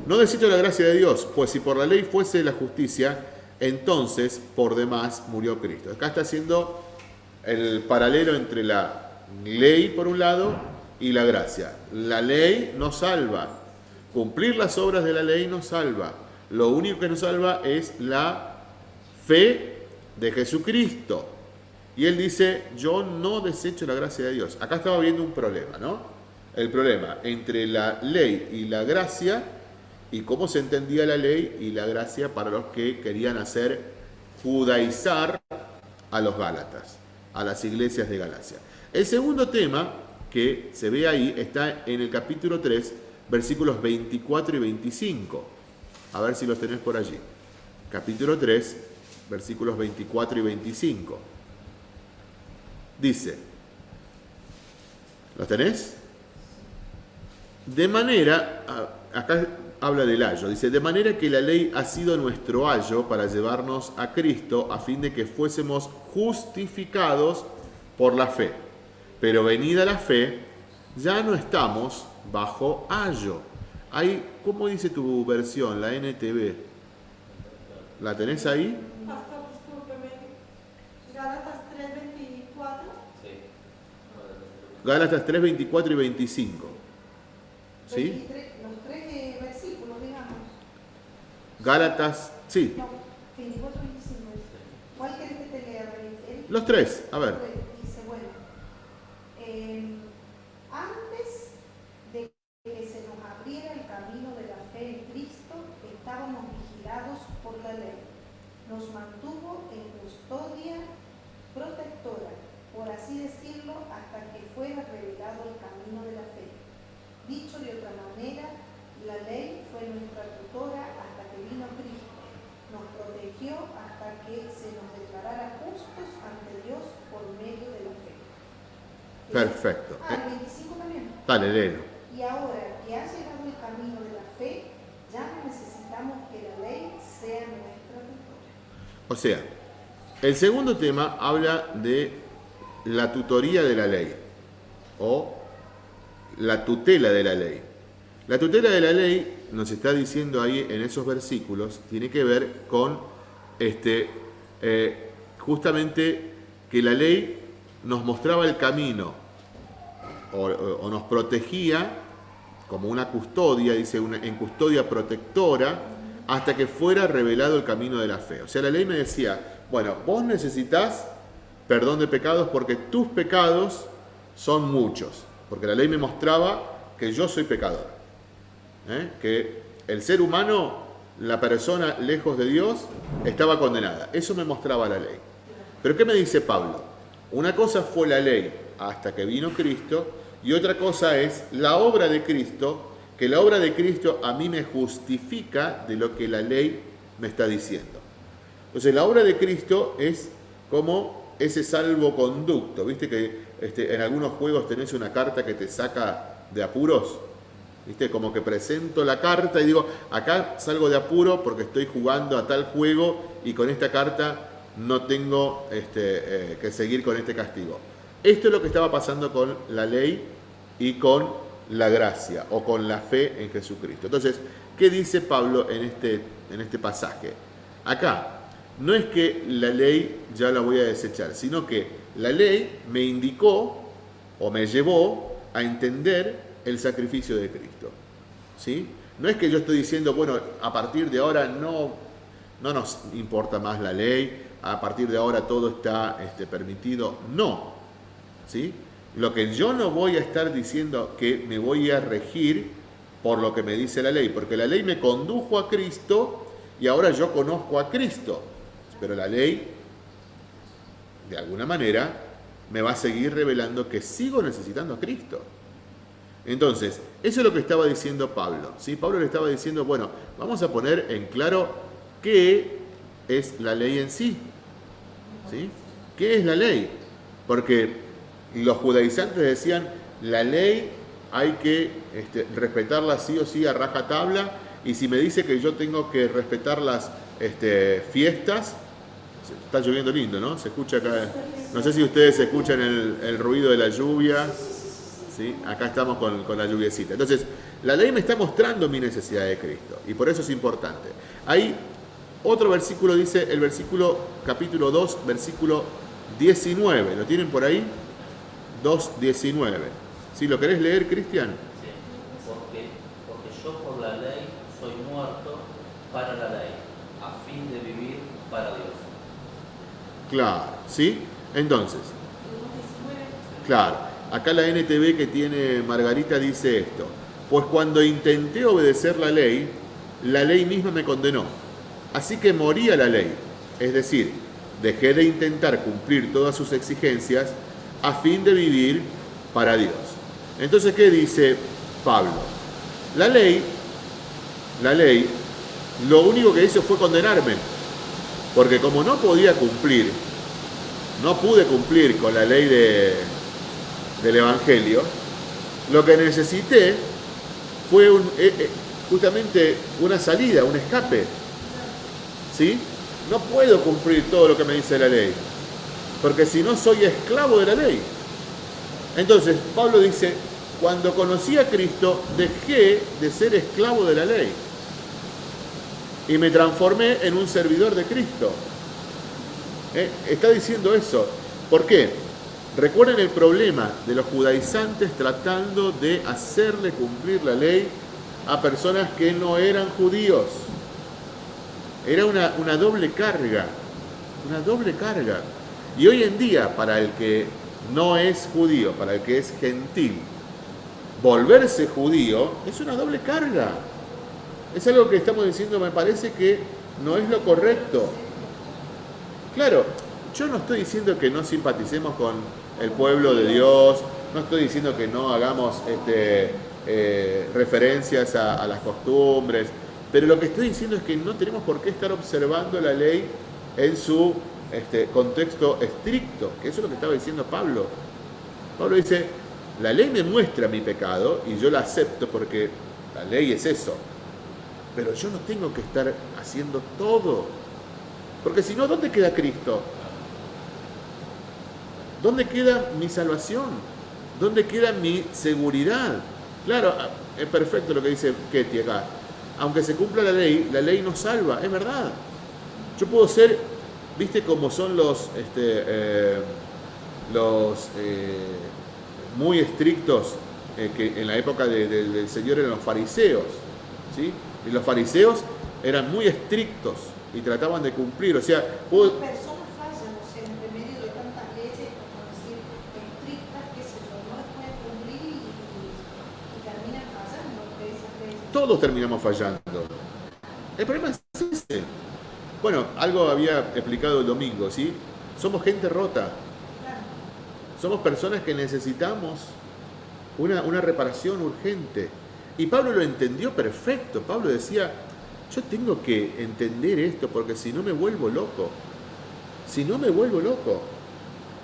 No desecho la gracia de Dios, pues si por la ley fuese la justicia, entonces por demás murió Cristo. Acá está haciendo el paralelo entre la ley por un lado y la gracia. La ley nos salva. Cumplir las obras de la ley nos salva. Lo único que nos salva es la fe de Jesucristo. Y él dice, yo no desecho la gracia de Dios. Acá estaba viendo un problema, ¿no? El problema entre la ley y la gracia y cómo se entendía la ley y la gracia para los que querían hacer judaizar a los Gálatas, a las iglesias de Galacia. El segundo tema que se ve ahí está en el capítulo 3, versículos 24 y 25. A ver si los tenés por allí. Capítulo 3, versículos 24 y 25. Dice, ¿los tenés? De manera, acá habla del ayo, dice, de manera que la ley ha sido nuestro ayo para llevarnos a Cristo a fin de que fuésemos justificados por la fe. Pero venida la fe, ya no estamos bajo ayo. Hay, ¿Cómo dice tu versión, la NTV? ¿La tenés ahí? Pastor, discúlpeme. Gálatas 3, 24. Sí. Gálatas 3, 24 y 25. ¿Sí? 23, los tres eh, versículos, digamos. Gálatas, sí, No, 24, 25. ¿Cuál querés que te lea? Los tres, a ver. Dice, bueno, eh, antes de que se nos abriera el camino de la fe en Cristo, estábamos vigilados por la ley. Nos mantuvo en custodia protectora, por hasta que fuera revelado el camino de la fe. Dicho de otra manera, la ley fue nuestra tutora hasta que vino Cristo. Nos protegió hasta que se nos declarara justos ante Dios por medio de la fe. Perfecto. Ah, el 25 también. Dale, léelo. Y ahora que ha llegado el camino de la fe, ya no necesitamos que la ley sea nuestra tutora. O sea, el segundo tema habla de la tutoría de la ley o la tutela de la ley. La tutela de la ley, nos está diciendo ahí en esos versículos, tiene que ver con este, eh, justamente que la ley nos mostraba el camino o, nos protegía como una custodia, dice, en custodia protectora, hasta que fuera revelado el camino de la fe. O sea, la ley me decía, bueno, vos necesitas perdón de pecados porque tus pecados son muchos. Porque la ley me mostraba que yo soy pecador. ¿eh? Que el ser humano, la persona lejos de Dios, estaba condenada. Eso me mostraba la ley. Pero ¿qué me dice Pablo? Una cosa fue la ley hasta que vino Cristo y otra cosa es la obra de Cristo, que la obra de Cristo a mí me justifica de lo que la ley me está diciendo. Entonces la obra de Cristo es como ese salvoconducto. ¿Viste que este, en algunos juegos tenés una carta que te saca de apuros? ¿Viste? Como que presento la carta y digo, acá salgo de apuro porque estoy jugando a tal juego y con esta carta no tengo este, eh, que seguir con este castigo. Esto es lo que estaba pasando con la ley y con la gracia o con la fe en Jesucristo. Entonces, ¿qué dice Pablo en este, en este pasaje? Acá, no es que la ley ya la voy a desechar, sino que la ley me indicó o me llevó a entender el sacrificio de Cristo. ¿Sí? No es que yo estoy diciendo, bueno, a partir de ahora no, no nos importa más la ley, a partir de ahora todo está este, permitido. No. ¿Sí? Lo que yo no voy a estar diciendo que me voy a regir por lo que me dice la ley, porque la ley me condujo a Cristo y ahora yo conozco a Cristo. Pero la ley, de alguna manera, me va a seguir revelando que sigo necesitando a Cristo. Entonces, eso es lo que estaba diciendo Pablo. ¿sí? Pablo le estaba diciendo, bueno, vamos a poner en claro qué es la ley en sí. ¿sí? ¿Qué es la ley? Porque los judaizantes decían, la ley hay que este, respetarla sí o sí a rajatabla, y si me dice que yo tengo que respetar las este, fiestas, está lloviendo lindo, ¿no? Se escucha acá, no sé si ustedes escuchan el, ruido de la lluvia. ¿sí? Acá estamos con, con la lluviecita. Entonces, la ley me está mostrando mi necesidad de Cristo y por eso es importante. Hay otro versículo, dice el versículo capítulo 2, versículo 19. ¿Lo tienen por ahí? 2.19. ¿Sí? ¿Lo querés leer, Cristian? Sí, porque, porque yo por la ley soy muerto para la ley, a fin de vivir para Dios. Claro, ¿sí? Entonces, Tenemos 19. claro, acá la NTV que tiene Margarita dice esto. Pues cuando intenté obedecer la ley, la ley misma me condenó. Así que morí a la ley. Es decir, dejé de intentar cumplir todas sus exigencias a fin de vivir para Dios. Entonces, ¿qué dice Pablo? La ley, la ley, lo único que hizo fue condenarme. Porque como no podía cumplir, no pude cumplir con la ley de, del Evangelio, lo que necesité fue un, eh, eh, justamente una salida, un escape. ¿Sí? No puedo cumplir todo lo que me dice la ley, porque si no soy esclavo de la ley. Entonces, Pablo dice, cuando conocí a Cristo, dejé de ser esclavo de la ley y me transformé en un servidor de Cristo. ¿Eh? Está diciendo eso. ¿Por qué? Recuerden el problema de los judaizantes tratando de hacerle cumplir la ley a personas que no eran judíos. Era una, una doble carga, una doble carga. Y hoy en día, para el que no es judío, para el que es gentil, volverse judío es una doble carga. Es algo que estamos diciendo, me parece que no es lo correcto. Claro, yo no estoy diciendo que no simpaticemos con el pueblo de Dios, no estoy diciendo que no hagamos este, eh, referencias a, a las costumbres, pero lo que estoy diciendo es que no tenemos por qué estar observando la ley en su este, contexto estricto, que eso es lo que estaba diciendo Pablo. Pablo dice, la ley me muestra mi pecado y yo la acepto porque la ley es eso, pero yo no tengo que estar haciendo todo, porque si no, ¿dónde queda Cristo? ¿Dónde queda mi salvación? ¿Dónde queda mi seguridad? Claro, es perfecto lo que dice Ketty acá. Aunque se cumpla la ley, la ley nos salva, es verdad. Yo puedo ser, viste cómo son los, este, eh, los eh, muy estrictos eh, que en la época de- de- del Señor eran los fariseos, ¿sí? Y los fariseos eran muy estrictos y trataban de cumplir, o sea, puedo, Personas fallan, o sea, entre medio de tantas leyes, como decir, estrictas, que se yo, no las pueden cumplir y, y- y terminan fallando de esas leyes. todos terminamos fallando. El problema es ese. Bueno, algo había explicado el domingo, ¿sí? Somos gente rota. Somos personas que necesitamos una, una reparación urgente. Y Pablo lo entendió perfecto. Pablo decía, yo tengo que entender esto porque si no me vuelvo loco. Si no me vuelvo loco.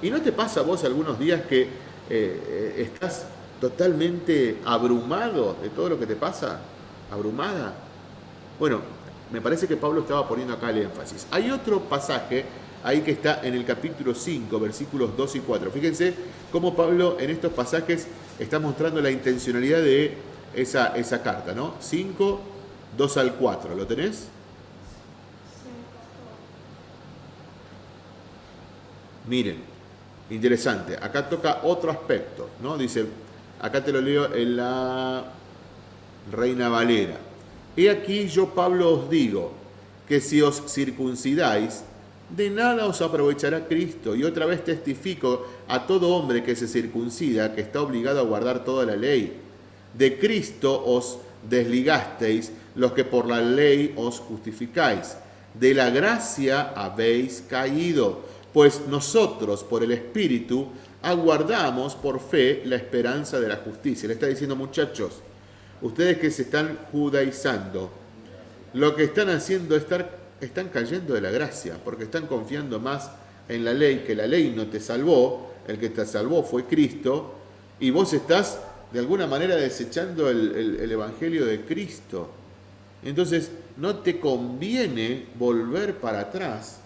¿Y no te pasa a vos algunos días que eh, estás totalmente abrumado de todo lo que te pasa? ¿Abrumada? Bueno, me parece que Pablo estaba poniendo acá el énfasis. Hay otro pasaje ahí que está en el capítulo 5, versículos 2 y 4. Fíjense cómo Pablo en estos pasajes está mostrando la intencionalidad de esa, esa carta, ¿no? 5, 2 al 4. ¿Lo tenés? Miren, interesante. Acá toca otro aspecto, ¿no? Dice, acá te lo leo en la Reina Valera. He aquí yo, Pablo, os digo que si os circuncidáis, de nada os aprovechará Cristo. Y otra vez testifico a todo hombre que se circuncida, que está obligado a guardar toda la ley. De Cristo os desligasteis los que por la ley os justificáis. De la gracia habéis caído, pues nosotros por el Espíritu aguardamos por fe la esperanza de la justicia. Le está diciendo muchachos, ustedes que se están judaizando, lo que están haciendo es estar, están cayendo de la gracia, porque están confiando más en la ley, que la ley no te salvó, el que te salvó fue Cristo, y vos estás de alguna manera desechando el, el- el Evangelio de Cristo. Entonces, no te conviene volver para atrás,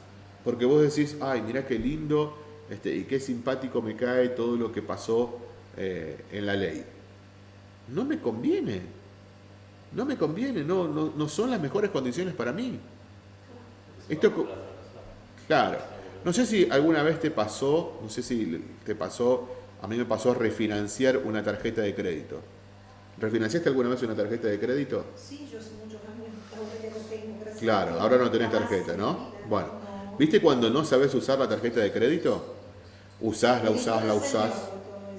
porque vos decís, ay, mirá qué lindo este, y qué simpático me cae todo lo que pasó eh, en la ley. No me conviene. No me conviene, no, no, no son las mejores condiciones para mí. Esto, claro, no sé si alguna vez te pasó, no sé si te pasó, a mí me pasó refinanciar una tarjeta de crédito. ¿Refinanciaste alguna vez una tarjeta de crédito? Sí, yo hace muchos años, tengo, Claro, ahora no tenés tarjeta, ¿no? Bueno, no. ¿viste cuando no sabes usar la tarjeta de crédito? Usás, la usás, la usás.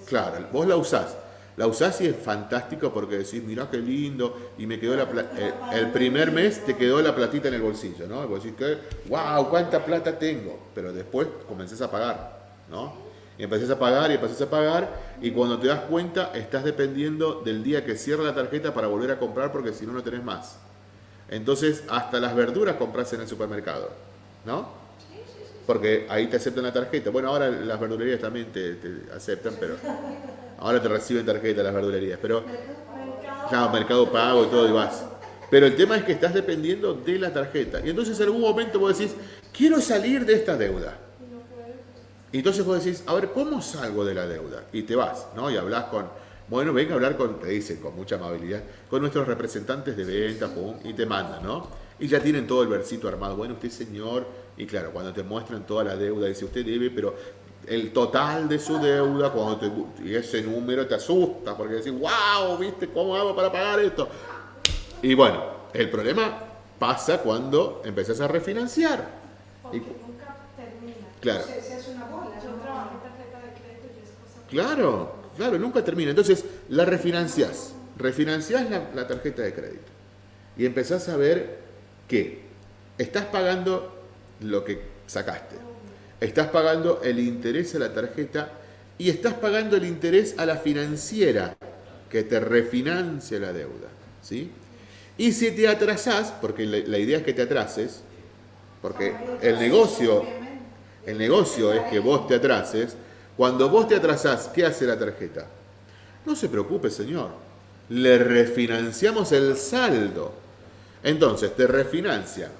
Claro, vos la usás. La usás y es fantástico porque decís, mirá qué lindo, y me quedó la eh, el primer mes te quedó la platita en el bolsillo, ¿no? Y vos decís wow, cuánta plata tengo. Pero después comenzás a pagar, ¿no? Y empezás a pagar y empezás a pagar, y cuando te das cuenta, estás dependiendo del día que cierra la tarjeta para volver a comprar porque si no, no tenés más. Entonces, hasta las verduras compras en el supermercado, ¿no? Porque ahí te aceptan la tarjeta. Bueno, ahora las verdulerías también te, te aceptan, pero ahora te reciben tarjeta las verdulerías. Pero, claro, mercado pago y todo y vas. Pero el tema es que estás dependiendo de la tarjeta. Y entonces en algún momento vos decís, quiero salir de esta deuda. Y entonces vos decís, a ver, ¿cómo salgo de la deuda? Y te vas, ¿no? Y hablas con, bueno, venga a hablar con, te dicen con mucha amabilidad, con nuestros representantes de venta, pum, y te mandan, ¿no? Y ya tienen todo el versito armado. Bueno, usted señor, y claro, cuando te muestran toda la deuda, dice, usted debe, pero el total de su deuda, cuando te, y ese número te asusta, porque decís, wow, ¿viste cómo hago para pagar esto? Y bueno, el problema pasa cuando empezás a refinanciar. Porque Y- nunca termina. Claro se hace una bola. Yo ¿no? trabajé tarjeta de crédito y es cosa que- Claro, claro, nunca termina. Entonces, la refinanciás. Refinanciás la, tarjeta de crédito. Y empezás a ver que estás pagando lo que sacaste. Estás pagando el interés a la tarjeta y estás pagando el interés a la financiera que te refinancia la deuda. ¿sí? Y si te atrasás, porque la, la idea es que te atrases, porque el negocio, el negocio es que vos te atrases. Cuando vos te atrasás, ¿qué hace la tarjeta? No se preocupe, señor. Le refinanciamos el saldo. Entonces, te refinancia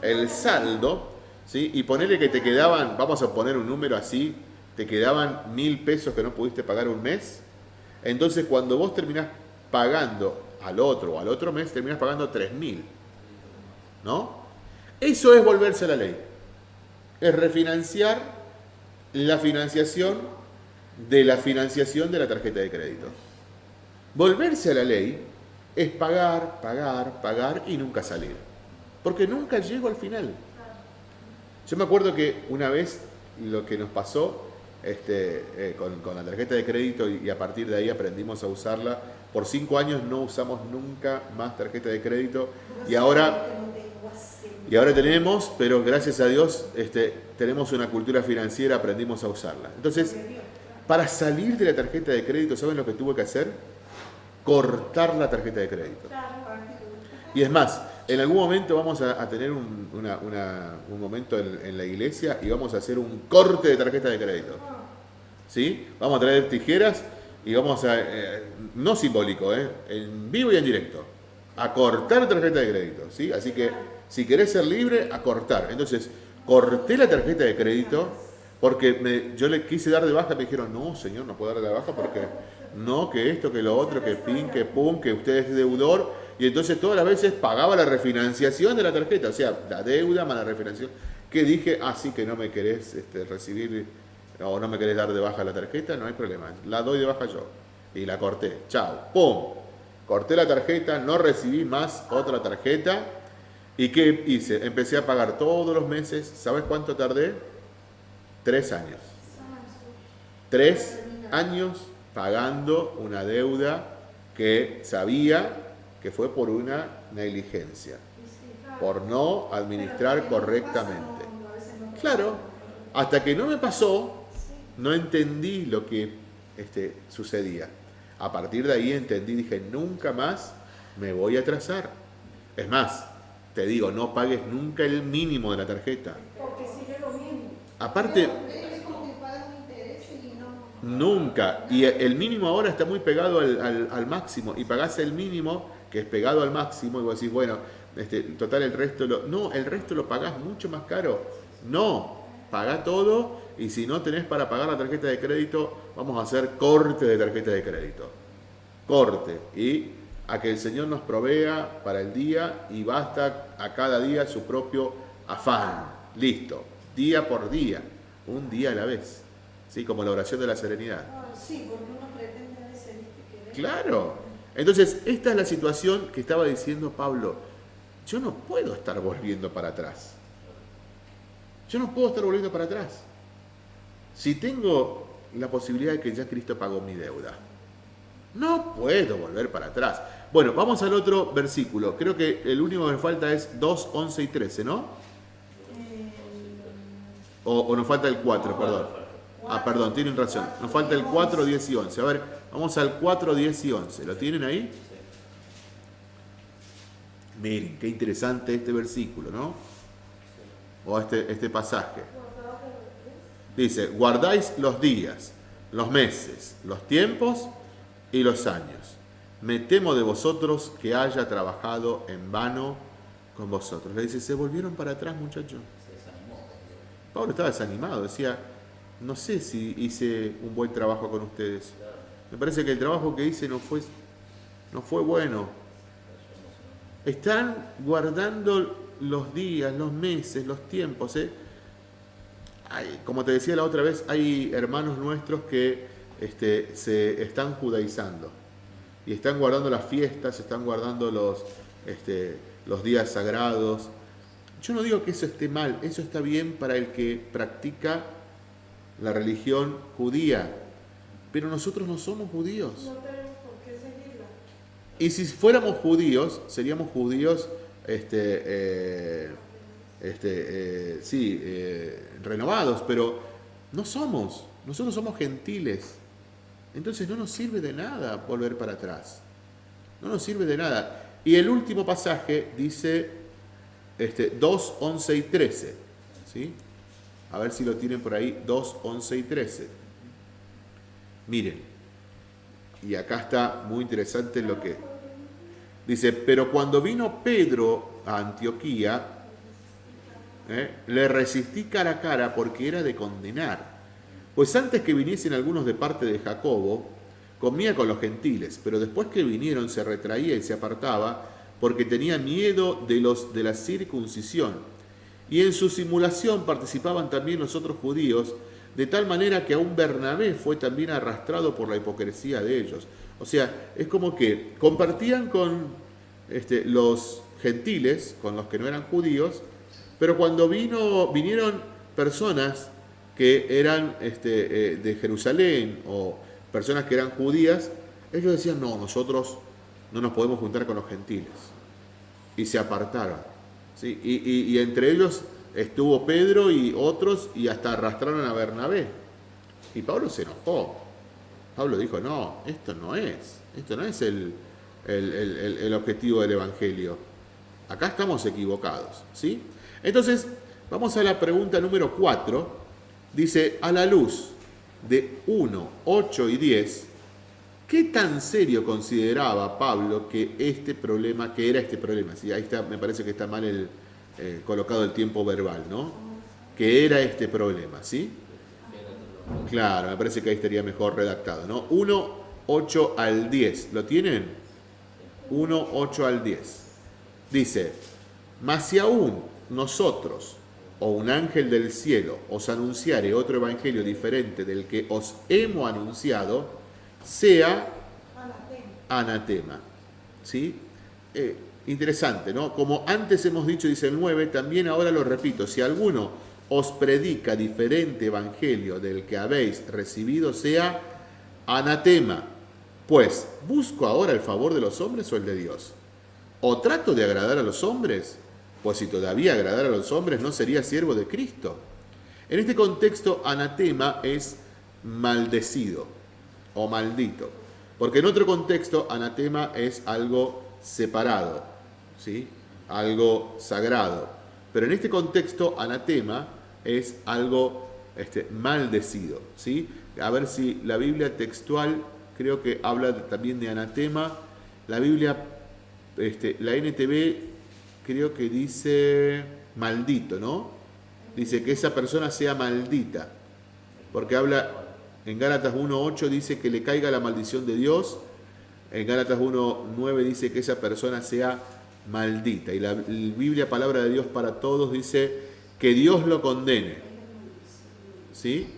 el saldo, ¿sí? Y ponele que te quedaban, vamos a poner un número así, te quedaban mil pesos que no pudiste pagar un mes. Entonces, cuando vos terminás pagando al otro o al otro mes, terminás pagando tres mil. ¿No? Eso es volverse a la ley. Es refinanciar la financiación de la financiación de la tarjeta de crédito. Volverse a la ley es pagar, pagar, pagar y nunca salir. Porque nunca llego al final. Yo me acuerdo que una vez lo que nos pasó este, eh, con, con la tarjeta de crédito y, y a partir de ahí aprendimos a usarla. Por cinco años no usamos nunca más tarjeta de crédito y ahora y ahora tenemos, pero gracias a Dios este, tenemos una cultura financiera, aprendimos a usarla. Entonces, para salir de la tarjeta de crédito, ¿saben lo que tuve que hacer? Cortar la tarjeta de crédito. Y es más, en algún momento vamos a, tener un, un momento en, en la iglesia y vamos a hacer un corte de tarjeta de crédito. ¿Sí? Vamos a traer tijeras y vamos a, eh, no simbólico, ¿eh? en vivo y en directo, a cortar tarjeta de crédito. ¿sí? Así que si querés ser libre, a cortar. Entonces, corté la tarjeta de crédito porque me- yo le quise dar de baja, me dijeron, no, señor, no puedo dar de baja porque no, que esto, que lo otro, que pin, que pum, que usted es deudor. Y entonces todas las veces pagaba la refinanciación de la tarjeta, o sea, la deuda más la refinanciación. Que dije, ah, que no me querés este, recibir o no me querés dar de baja la tarjeta, no hay problema, la doy de baja yo. Y la corté, chao, pum. Corté la tarjeta, no recibí más otra tarjeta. ¿Y qué hice? Empecé a pagar todos los meses. ¿Sabes cuánto tardé? Tres años. Tres años pagando una deuda que sabía que fue por una negligencia, por no administrar correctamente. Claro, hasta que no me pasó, no entendí lo que este, sucedía. A partir de ahí entendí, dije, nunca más me voy a atrasar. Es más, te digo, no pagues nunca el mínimo de la tarjeta. Porque sigue lo mismo. Aparte, Es como que pagan intereses y no. Nunca. Y el mínimo ahora está muy pegado al, al- al máximo. Y pagás el mínimo, que es pegado al máximo, y vos decís, bueno, este, total el resto lo. No, el resto lo pagás mucho más caro. No. paga todo y si no tenés para pagar la tarjeta de crédito, vamos a hacer corte de tarjeta de crédito. Corte. Y a que el Señor nos provea para el día y basta a cada día su propio afán. Listo. Día por día. Un día a la vez. ¿Sí? Como la oración de la serenidad. Sí, porque uno pretende a veces ¿viste? que Claro. Entonces, esta es la situación que estaba diciendo Pablo. Yo no puedo estar volviendo para atrás. Yo no puedo estar volviendo para atrás. Si tengo la posibilidad de que ya Cristo pagó mi deuda, no puedo volver para atrás. Bueno, vamos al otro versículo. Creo que el único que falta es 2, 11 y 13, ¿no? Eh, O, o nos falta el 4, perdón. Ah, perdón, tienen razón. Nos falta el 4, 10 y 11. A ver, vamos al 4, 10 y 11. ¿Lo tienen ahí? Miren, qué interesante este versículo, ¿no? O este, este pasaje. Dice, guardáis los días, los meses, los tiempos y los años. Me temo de vosotros que haya trabajado en vano con vosotros. Le dice, se volvieron para atrás, muchachos. Pablo estaba desanimado, decía, no sé si hice un buen trabajo con ustedes. Me parece que el trabajo que hice no fue, no fue bueno. Están guardando los días, los meses, los tiempos. ¿eh? Hay- como te decía la otra vez, hay hermanos nuestros que este, se están judaizando y están guardando las fiestas, están guardando los, este, los días sagrados. Yo no digo que eso esté mal, eso está bien para el que practica la religión judía, pero nosotros no somos judíos. No tenemos por qué seguirla. Y si fuéramos judíos, seríamos judíos, este, eh, este, eh, sí, eh, renovados, pero no somos. Nosotros somos gentiles. Entonces no nos sirve de nada volver para atrás. No nos sirve de nada. Y el último pasaje dice este, 2, 11 y 13. ¿sí? A ver si lo tienen por ahí, 2, 11 y 13. Miren, y acá está muy interesante lo que dice, pero cuando vino Pedro a Antioquía, ¿eh? le resistí cara a cara porque era de condenar. Pues antes que viniesen algunos de parte de Jacobo, comía con los gentiles, pero después que vinieron se retraía y se apartaba porque tenía miedo de los de la circuncisión. Y en su simulación participaban también los otros judíos, de tal manera que aún Bernabé fue también arrastrado por la hipocresía de ellos. O sea, es como que compartían con este, los gentiles, con los que no eran judíos, pero cuando vino, vinieron personas que eran este, eh, de Jerusalén o personas que eran judías, ellos decían, no, nosotros no nos podemos juntar con los gentiles. Y se apartaron. ¿sí? Y, y- entre ellos estuvo Pedro y otros y hasta arrastraron a Bernabé. Y Pablo se enojó. Pablo dijo, no, esto no es, esto no es el, el- el- el- el objetivo del Evangelio. Acá estamos equivocados. ¿sí? Entonces, vamos a la pregunta número 4. Dice, a la luz de 1, 8 y 10, ¿qué tan serio consideraba Pablo que este problema, que era este problema? Sí, ahí está, me parece que está mal el, eh, colocado el tiempo verbal, ¿no? Que era este problema, ¿sí? Claro, me parece que ahí estaría mejor redactado, ¿no? 1, 8 al 10. ¿Lo tienen? 1, 8 al 10. Dice, mas si aún nosotros o un ángel del cielo os anunciare otro evangelio diferente del que os hemos anunciado, sea Anatema. ¿Sí? Eh, interesante, ¿no? Como antes hemos dicho, dice el 9, también ahora lo repito, si alguno os predica diferente evangelio del que habéis recibido, sea anatema. Pues, ¿busco ahora el favor de los hombres o el de Dios? ¿O trato de agradar a los hombres? Pues si todavía agradar a los hombres, no sería siervo de Cristo. En este contexto, anatema es maldecido o maldito. Porque en otro contexto, anatema es algo separado, ¿sí? algo sagrado. Pero en este contexto, anatema es algo este, maldecido. ¿sí? A ver si la Biblia textual creo que habla también de anatema. La Biblia, este, la NTV creo que dice maldito, ¿no? dice que esa persona sea maldita. Porque habla, en Gálatas 1.8 dice que le caiga la maldición de Dios, en Gálatas 1.9 dice que esa persona sea maldita. Y la Biblia, palabra de Dios para todos, dice que Dios lo condene. ¿Sí?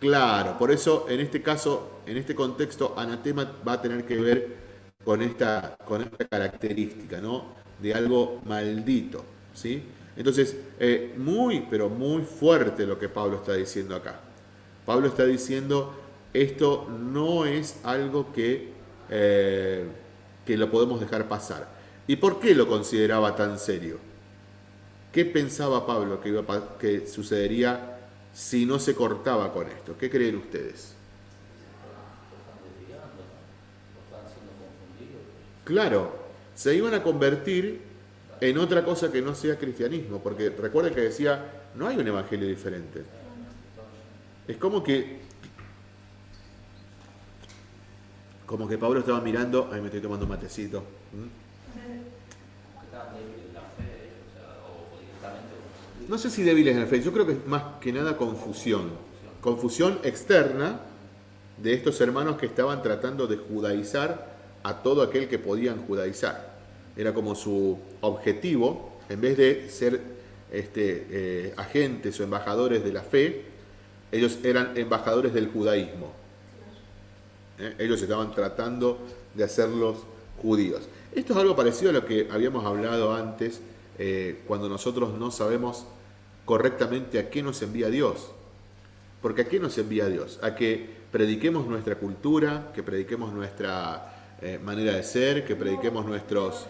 Claro, por eso en este caso, en este contexto, anatema va a tener que ver con esta, con esta característica, ¿no? De algo maldito, ¿sí? Entonces, eh, muy, pero muy fuerte lo que Pablo está diciendo acá. Pablo está diciendo, esto no es algo que, eh, que lo podemos dejar pasar. ¿Y por qué lo consideraba tan serio? ¿Qué pensaba Pablo que, iba que sucedería si no se cortaba con esto? ¿Qué creen ustedes? Claro, se iban a convertir en otra cosa que no sea cristianismo, porque recuerden que decía, no hay un evangelio diferente. Es como que como que Pablo estaba mirando, ahí me estoy tomando un matecito. No sé si débiles en la fe, yo creo que es más que nada confusión. Confusión externa de estos hermanos que estaban tratando de judaizar a todo aquel que podían judaizar. Era como su objetivo, en vez de ser este, eh, agentes o embajadores de la fe, ellos eran embajadores del judaísmo. ¿Eh? Ellos estaban tratando de hacerlos judíos. Esto es algo parecido a lo que habíamos hablado antes, eh, cuando nosotros no sabemos correctamente a qué nos envía Dios. Porque a qué nos envía Dios? A que prediquemos nuestra cultura, que prediquemos nuestra eh, manera de ser, que prediquemos nuestros...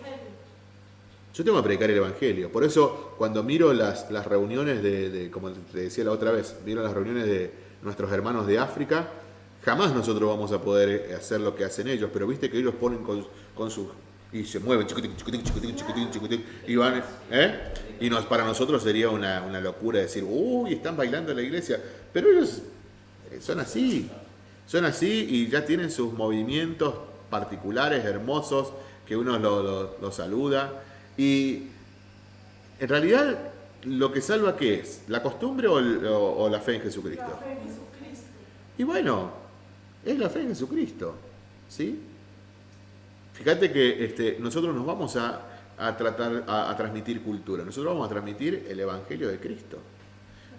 Yo tengo que predicar el Evangelio. Por eso, cuando miro las, las reuniones de, como te decía la otra vez, miro las reuniones de nuestros hermanos de África, jamás nosotros vamos a poder hacer lo que hacen ellos, pero viste que ellos ponen con, con sus... y se mueven, chiquitín, chiquitín, chiquitín, chiquitín, chiquitín, y van... ¿eh? Y nos, para nosotros sería una, una locura decir, uy, están bailando en la iglesia. Pero ellos eh, son así, son así y ya tienen sus movimientos particulares, hermosos, que uno lo, lo saluda. Y en realidad, ¿lo que salva qué es? ¿La costumbre o, la fe en Jesucristo? La fe en Jesucristo. Y bueno, es la fe en Jesucristo. ¿Sí? Fíjate que este, nosotros nos vamos a, tratar, a, transmitir cultura. Nosotros vamos a transmitir el Evangelio de Cristo.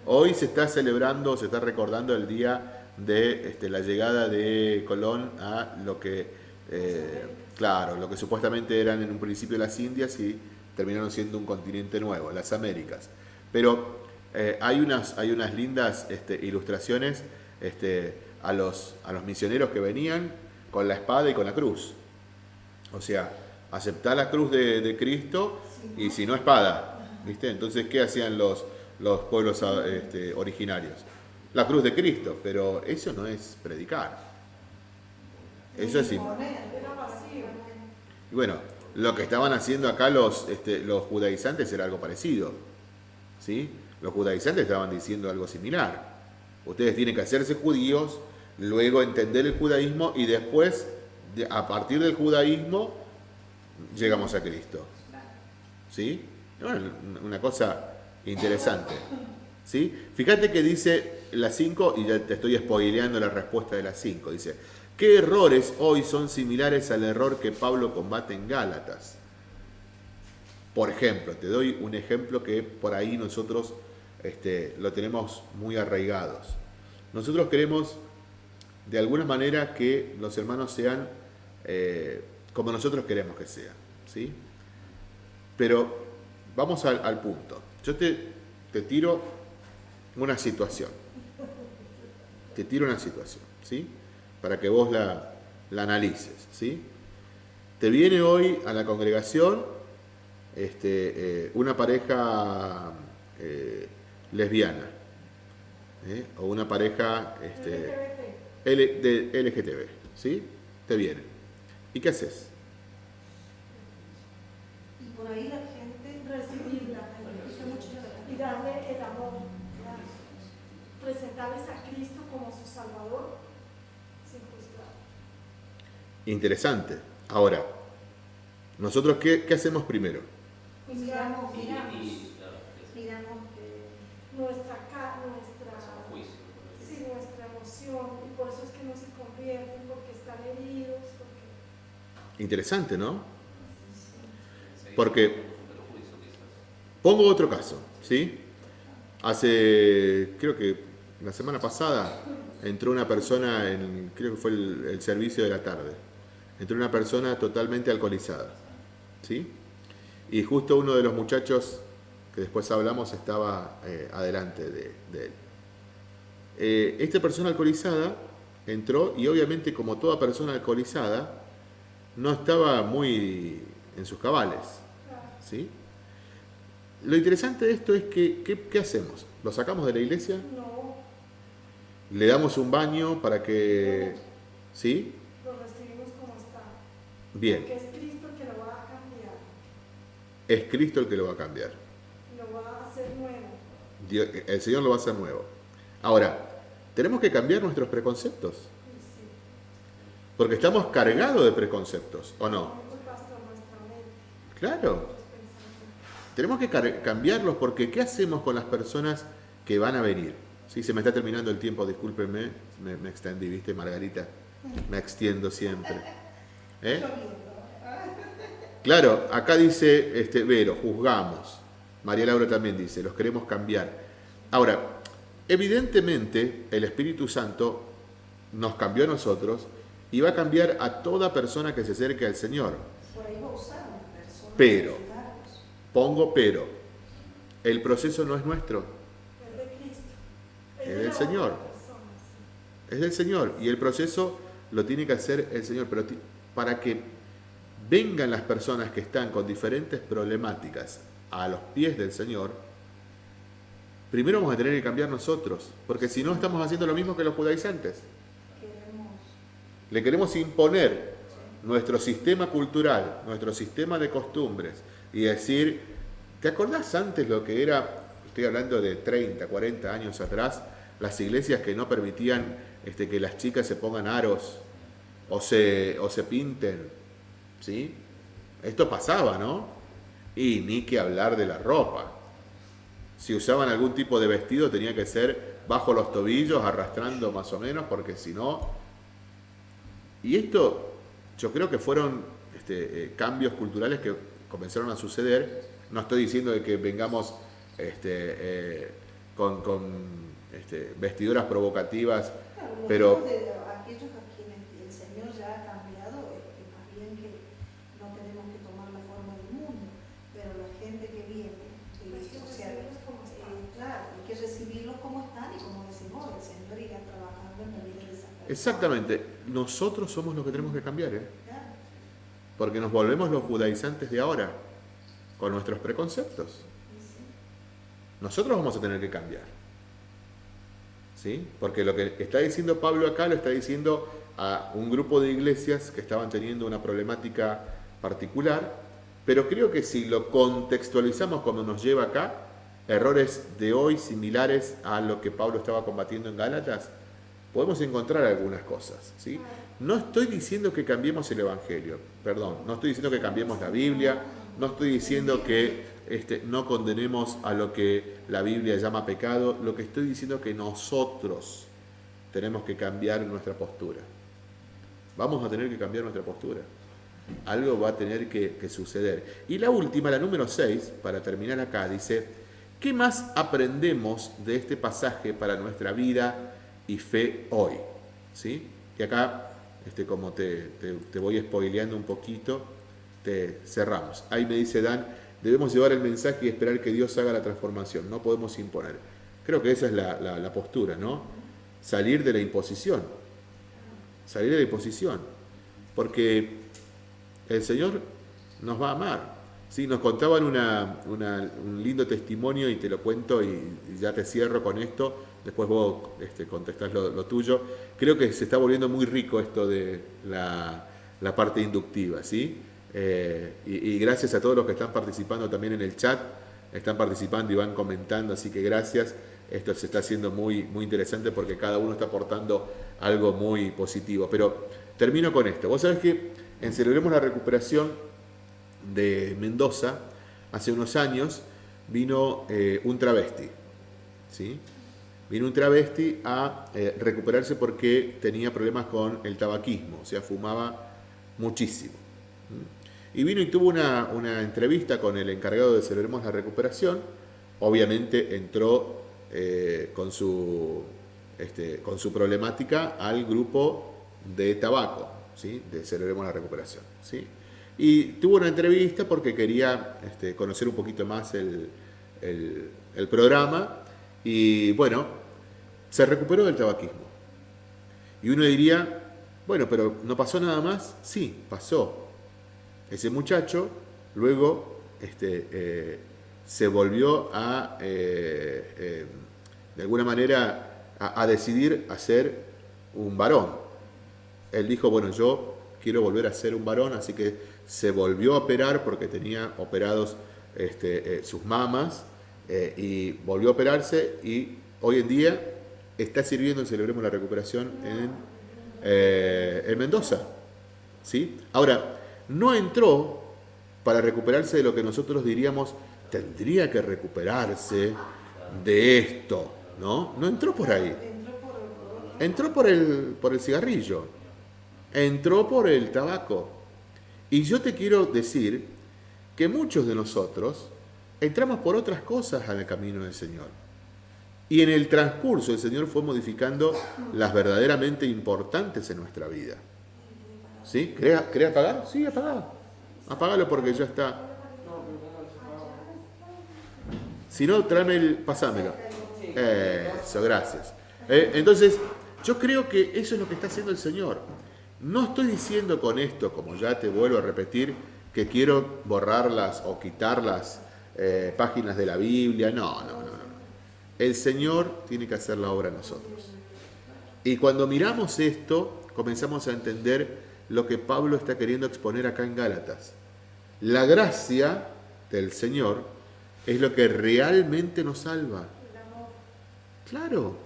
Hoy se está celebrando, se está recordando el día de este, la llegada de Colón a lo que eh, Claro, lo que supuestamente eran en un principio las Indias y terminaron siendo un continente nuevo, las Américas. Pero eh, hay, unas, hay unas lindas este, ilustraciones este, a, los, a los misioneros que venían con la espada y con la cruz. O sea, aceptar la cruz de, Cristo y si no espada. ¿viste? Entonces, ¿qué hacían los, los pueblos este, originarios? La cruz de Cristo, pero eso no es predicar. Eso es y bueno, lo que estaban haciendo acá los, este, los judaizantes era algo parecido. ¿sí? Los judaizantes estaban diciendo algo similar. Ustedes tienen que hacerse judíos, luego entender el judaísmo y después, a partir del judaísmo, llegamos a Cristo. ¿Sí? una cosa interesante. ¿Sí? Fíjate que dice las 5, y ya te estoy spoileando la respuesta de las 5. Dice, ¿Qué errores hoy son similares al error que Pablo combate en Gálatas? Por ejemplo, te doy un ejemplo que por ahí nosotros este, lo tenemos muy arraigados. Nosotros queremos de alguna manera que los hermanos sean eh, como nosotros queremos que sean. ¿sí? Pero vamos al, al punto. Yo te, te tiro una situación. Te tiro una situación. ¿sí? Para que vos la, analices. ¿sí? Te viene hoy a la congregación este, eh, una pareja eh, lesbiana ¿eh? o una pareja este, de LGTB. ¿sí? Te viene. ¿Y qué haces? Y por ahí la gente recibirla y darle el amor, presentarles a Cristo como su Salvador Interesante. Ahora, ¿nosotros qué, hacemos primero? Pues miramos, miramos, miramos eh, nuestra, nuestra, sí, nuestra emoción, y por eso es que no se convierten, porque están heridos. Porque... Interesante, ¿no? Porque, pongo otro caso, ¿sí? Hace, creo que la semana pasada, entró una persona, en, creo que fue el servicio de la tarde, entró una persona totalmente alcoholizada, ¿sí? Y justo uno de los muchachos que después hablamos estaba eh, adelante de, de él. Eh, esta persona alcoholizada entró y obviamente como toda persona alcoholizada no estaba muy en sus cabales. ¿sí? Lo interesante de esto es que, ¿qué, qué hacemos? ¿Lo sacamos de la iglesia? No, ¿Le damos un baño para que... ¿Sí? lo recibimos como está. Bien, Porque es Cristo el que lo va a cambiar, es Cristo el que lo va a cambiar. lo va a hacer nuevo. Dios- el Señor lo va a hacer nuevo. Ahora, tenemos que cambiar nuestros preconceptos, sí, porque estamos cargados de preconceptos, ¿o no? Claro, tenemos que cambiarlos porque ¿qué hacemos con las personas que van a venir? Sí, se me está terminando el tiempo, discúlpenme, me, me extendí, ¿viste, Margarita? Me extiendo siempre. ¿Eh? Claro, acá dice este, Vero, juzgamos. María Laura también dice, los queremos cambiar. Ahora, evidentemente el Espíritu Santo nos cambió a nosotros y va a cambiar a toda persona que se acerque al Señor. Pero. Pongo pero. El proceso no es nuestro, Es del Señor. es del Señor y el proceso lo tiene que hacer el Señor, pero para que vengan las personas que están con diferentes problemáticas a los pies del Señor, primero vamos a tener que cambiar nosotros, porque si no estamos haciendo lo mismo que los judaizantes. Queremos. Le queremos imponer nuestro sistema cultural, nuestro sistema de costumbres y decir, ¿te acordás antes lo que era, estoy hablando de 30, 40 años atrás, las iglesias que no permitían este, que las chicas se pongan aros o se, o se pinten? ¿Sí? Esto pasaba, ¿no? Y ni que hablar de la ropa. Si usaban algún tipo de vestido tenía que ser bajo los tobillos, arrastrando más o menos, porque si no, y esto yo creo que fueron este, eh, cambios culturales que comenzaron a suceder. No estoy diciendo de que vengamos este, eh, con, con, este, vestiduras provocativas, Pero- digo de aquellos a quienes el Señor ya ha cambiado, es que más bien que no tenemos que tomar la forma del mundo, pero la gente que viene, eh, Hay que o sea, recibirlos como están. eh, claro, hay que recibirlos como están y como decimos, el Señor irá trabajando en la vida de esa persona. Exactamente, nosotros somos los que tenemos que cambiar, ¿eh? Porque nos volvemos los judaizantes de ahora, con nuestros preconceptos. Nosotros vamos a tener que cambiar. ¿Sí? Porque lo que está diciendo Pablo acá lo está diciendo a un grupo de iglesias que estaban teniendo una problemática particular, pero creo que si lo contextualizamos como nos lleva acá, errores de hoy similares a lo que Pablo estaba combatiendo en Gálatas, podemos encontrar algunas cosas. ¿sí? No estoy diciendo que cambiemos el Evangelio, perdón, no estoy diciendo que cambiemos la Biblia, no estoy diciendo que este, no condenemos a lo que la Biblia llama pecado, lo que estoy diciendo es que nosotros tenemos que cambiar nuestra postura. Vamos a tener que cambiar nuestra postura. Algo va a tener que, que suceder. Y la última, la número 6, para terminar acá, dice, ¿qué más aprendemos de este pasaje para nuestra vida y fe hoy? ¿Sí? Y acá, este, como te, te- voy spoileando un poquito, te cerramos. Ahí me dice Dan, debemos llevar el mensaje y esperar que Dios haga la transformación, no podemos imponer. Creo que esa es la, la- postura, ¿no? Salir de la imposición. Salir de la imposición. Porque el Señor nos va a amar. Sí, nos contaban una- una- un lindo testimonio y te lo cuento y ya te cierro con esto. Después vos este, contestás lo, tuyo. Creo que se está volviendo muy rico esto de la, parte inductiva, ¿sí? Eh, y, y gracias a todos los que están participando también en el chat. Están participando y van comentando, así que gracias. Esto se está haciendo muy, muy interesante porque cada uno está aportando algo muy positivo. Pero termino con esto. Vos sabés que en Celebremos la Recuperación de Mendoza, hace unos años, vino eh, un travesti. ¿sí? Vino un travesti a eh, recuperarse porque tenía problemas con el tabaquismo, o sea, fumaba muchísimo. Y vino y tuvo una, una entrevista con el encargado de Celebremos la Recuperación. Obviamente entró eh, con, su, este, con su problemática al grupo de tabaco, ¿sí? de Celebremos la Recuperación. ¿sí? Y tuvo una entrevista porque quería este, conocer un poquito más el, el programa y bueno, se recuperó del tabaquismo. Y uno diría, bueno, pero ¿no pasó nada más? Sí, pasó. Ese muchacho luego este, eh, se volvió a, eh, eh, de alguna manera, a, decidir a ser un varón. Él dijo, bueno, yo quiero volver a ser un varón, así que se volvió a operar porque tenía operados este, sus mamas y volvió a operarse y hoy en día está sirviendo en Celebremos la Recuperación en, en Mendoza. ¿sí? Ahora, no entró para recuperarse de lo que nosotros diríamos tendría que recuperarse de esto, ¿no? No entró por ahí. Entró por el, por el cigarrillo, entró por el tabaco. Y yo te quiero decir que muchos de nosotros entramos por otras cosas al camino del Señor. Y en el transcurso el Señor fue modificando las verdaderamente importantes en nuestra vida. ¿Sí? ¿Querés, apagar? Sí, apagalo. Apagalo porque ya está. Si no, tráeme el... pasámelo. Eso, gracias. Eh, entonces, yo creo que eso es lo que está haciendo el Señor. No estoy diciendo con esto, como ya te vuelvo a repetir, que quiero borrarlas o quitar las eh, páginas de la Biblia. No, no, no, no. El Señor tiene que hacer la obra a nosotros. Y cuando miramos esto, comenzamos a entender lo que Pablo está queriendo exponer acá en Gálatas. La gracia del Señor es lo que realmente nos salva. Claro,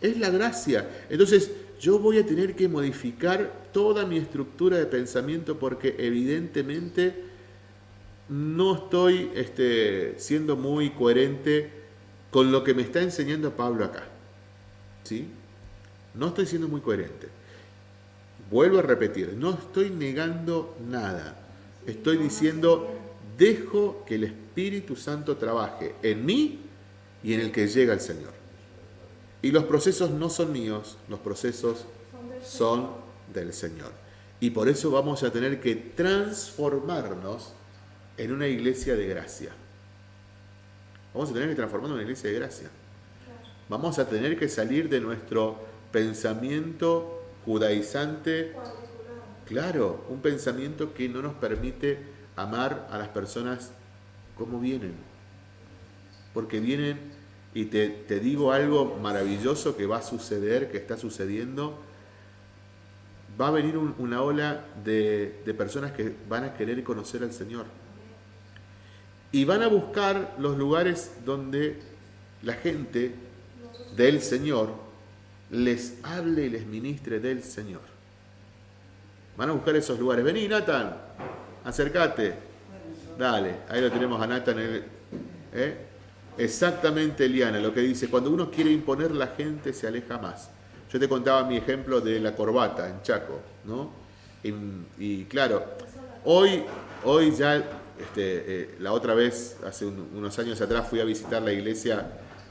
es la gracia. Entonces yo voy a tener que modificar toda mi estructura de pensamiento porque evidentemente no estoy este, siendo muy coherente con lo que me está enseñando Pablo acá. ¿Sí? No estoy siendo muy coherente. Vuelvo a repetir, no estoy negando nada. Estoy diciendo, dejo que el Espíritu Santo trabaje en mí y en el que llega el Señor. Y los procesos no son míos, los procesos son del Señor. Y por eso vamos a tener que transformarnos en una iglesia de gracia. Vamos a tener que transformarnos en una iglesia de gracia. Vamos a tener que salir de nuestro pensamiento judaizante, claro, un pensamiento que no nos permite amar a las personas como vienen. Porque vienen y te, digo algo maravilloso que va a suceder, que está sucediendo. Va a venir un, una ola de personas que van a querer conocer al Señor. Y van a buscar los lugares donde la gente del Señor les hable y les ministre del Señor. Van a buscar esos lugares. Vení, Nathan, acércate. Dale, ahí lo tenemos a Nathan. ¿eh? Exactamente, Eliana, lo que dice, cuando uno quiere imponer, la gente se aleja más. Yo te contaba mi ejemplo de la corbata en Chaco, ¿no? Y, claro, hoy, hoy ya, este, eh, la otra vez, hace unos años atrás, fui a visitar la iglesia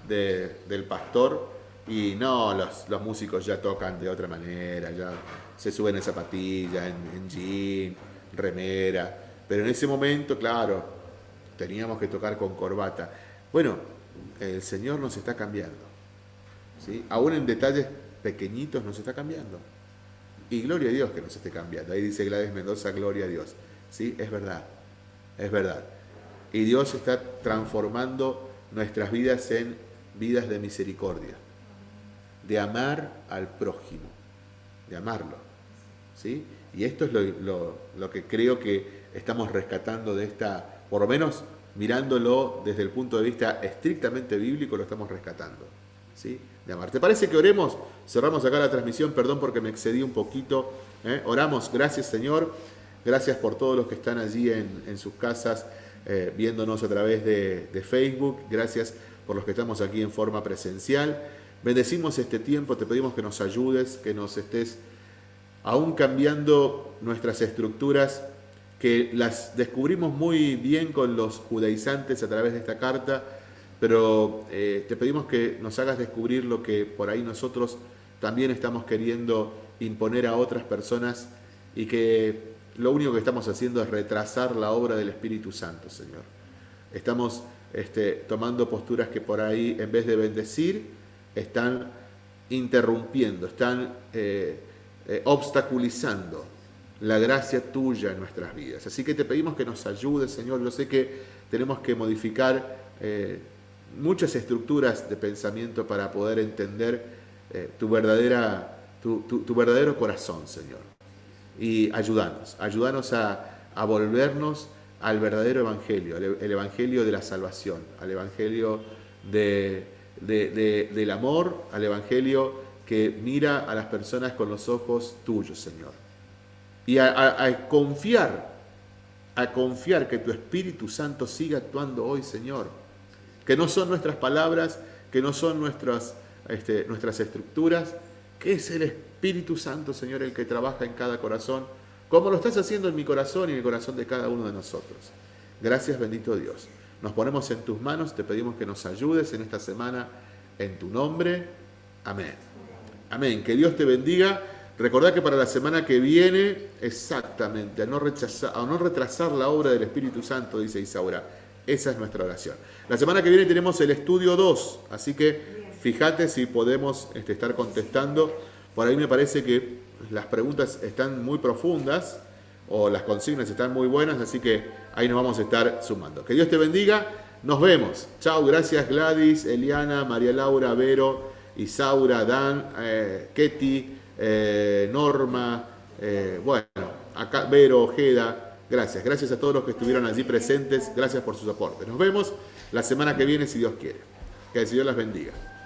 del pastor y no, los, los, músicos ya tocan de otra manera, ya se suben en zapatillas, en, en jean, remera. Pero en ese momento, claro, teníamos que tocar con corbata. Bueno, el Señor nos está cambiando. ¿sí? Aún en detalles pequeñitos nos está cambiando. Y gloria a Dios que nos esté cambiando. Ahí dice Gladys Mendoza, gloria a Dios. ¿Sí? Es verdad, es verdad. Y Dios está transformando nuestras vidas en vidas de misericordia de amar al prójimo, de amarlo. ¿sí? Y esto es lo, que creo que estamos rescatando de esta, por lo menos mirándolo desde el punto de vista estrictamente bíblico, lo estamos rescatando. ¿sí? De amar. ¿Te parece que oremos? Cerramos acá la transmisión, perdón porque me excedí un poquito. ¿eh? Oramos, gracias Señor, gracias por todos los que están allí en, sus casas eh, viéndonos a través de, Facebook, gracias por los que estamos aquí en forma presencial. Bendecimos este tiempo, te pedimos que nos ayudes, que nos estés aún cambiando nuestras estructuras, que las descubrimos muy bien con los judaizantes a través de esta carta, pero eh, te pedimos que nos hagas descubrir lo que por ahí nosotros también estamos queriendo imponer a otras personas y que lo único que estamos haciendo es retrasar la obra del Espíritu Santo, Señor. Estamos este, tomando posturas que por ahí, en vez de bendecir, están interrumpiendo, están eh, eh, obstaculizando la gracia tuya en nuestras vidas. Así que te pedimos que nos ayudes, Señor. Yo sé que tenemos que modificar eh, muchas estructuras de pensamiento para poder entender tu, verdadera, tu verdadero corazón, Señor y ayúdanos, ayúdanos a, volvernos al verdadero evangelio, el, evangelio de la salvación, al evangelio del amor, al evangelio que mira a las personas con los ojos tuyos, Señor. Y a, confiar, a confiar que tu Espíritu Santo siga actuando hoy, Señor. Que no son nuestras palabras, que no son nuestras, este, nuestras estructuras, que es el Espíritu Santo, Señor, el que trabaja en cada corazón, como lo estás haciendo en mi corazón y en el corazón de cada uno de nosotros. Gracias, bendito Dios. Nos ponemos en tus manos, te pedimos que nos ayudes en esta semana, en tu nombre. Amén. Amén. Que Dios te bendiga. Recordad que para la semana que viene, exactamente, a no, rechazar, a no retrasar la obra del Espíritu Santo, dice Isaura. Esa es nuestra oración. La semana que viene tenemos el estudio 2, así que fíjate si podemos este, estar contestando. Por ahí me parece que las preguntas están muy profundas o las consignas están muy buenas, así que ahí nos vamos a estar sumando. Que Dios te bendiga. Nos vemos. Chao, gracias Gladys, Eliana, María Laura, Vero, Isaura, Dan, eh, Ketty, eh, Norma, eh, bueno, acá Vero, Ojeda. Gracias, gracias a todos los que estuvieron allí presentes. Gracias por sus aportes. Nos vemos la semana que viene si Dios quiere. Que el Señor las bendiga.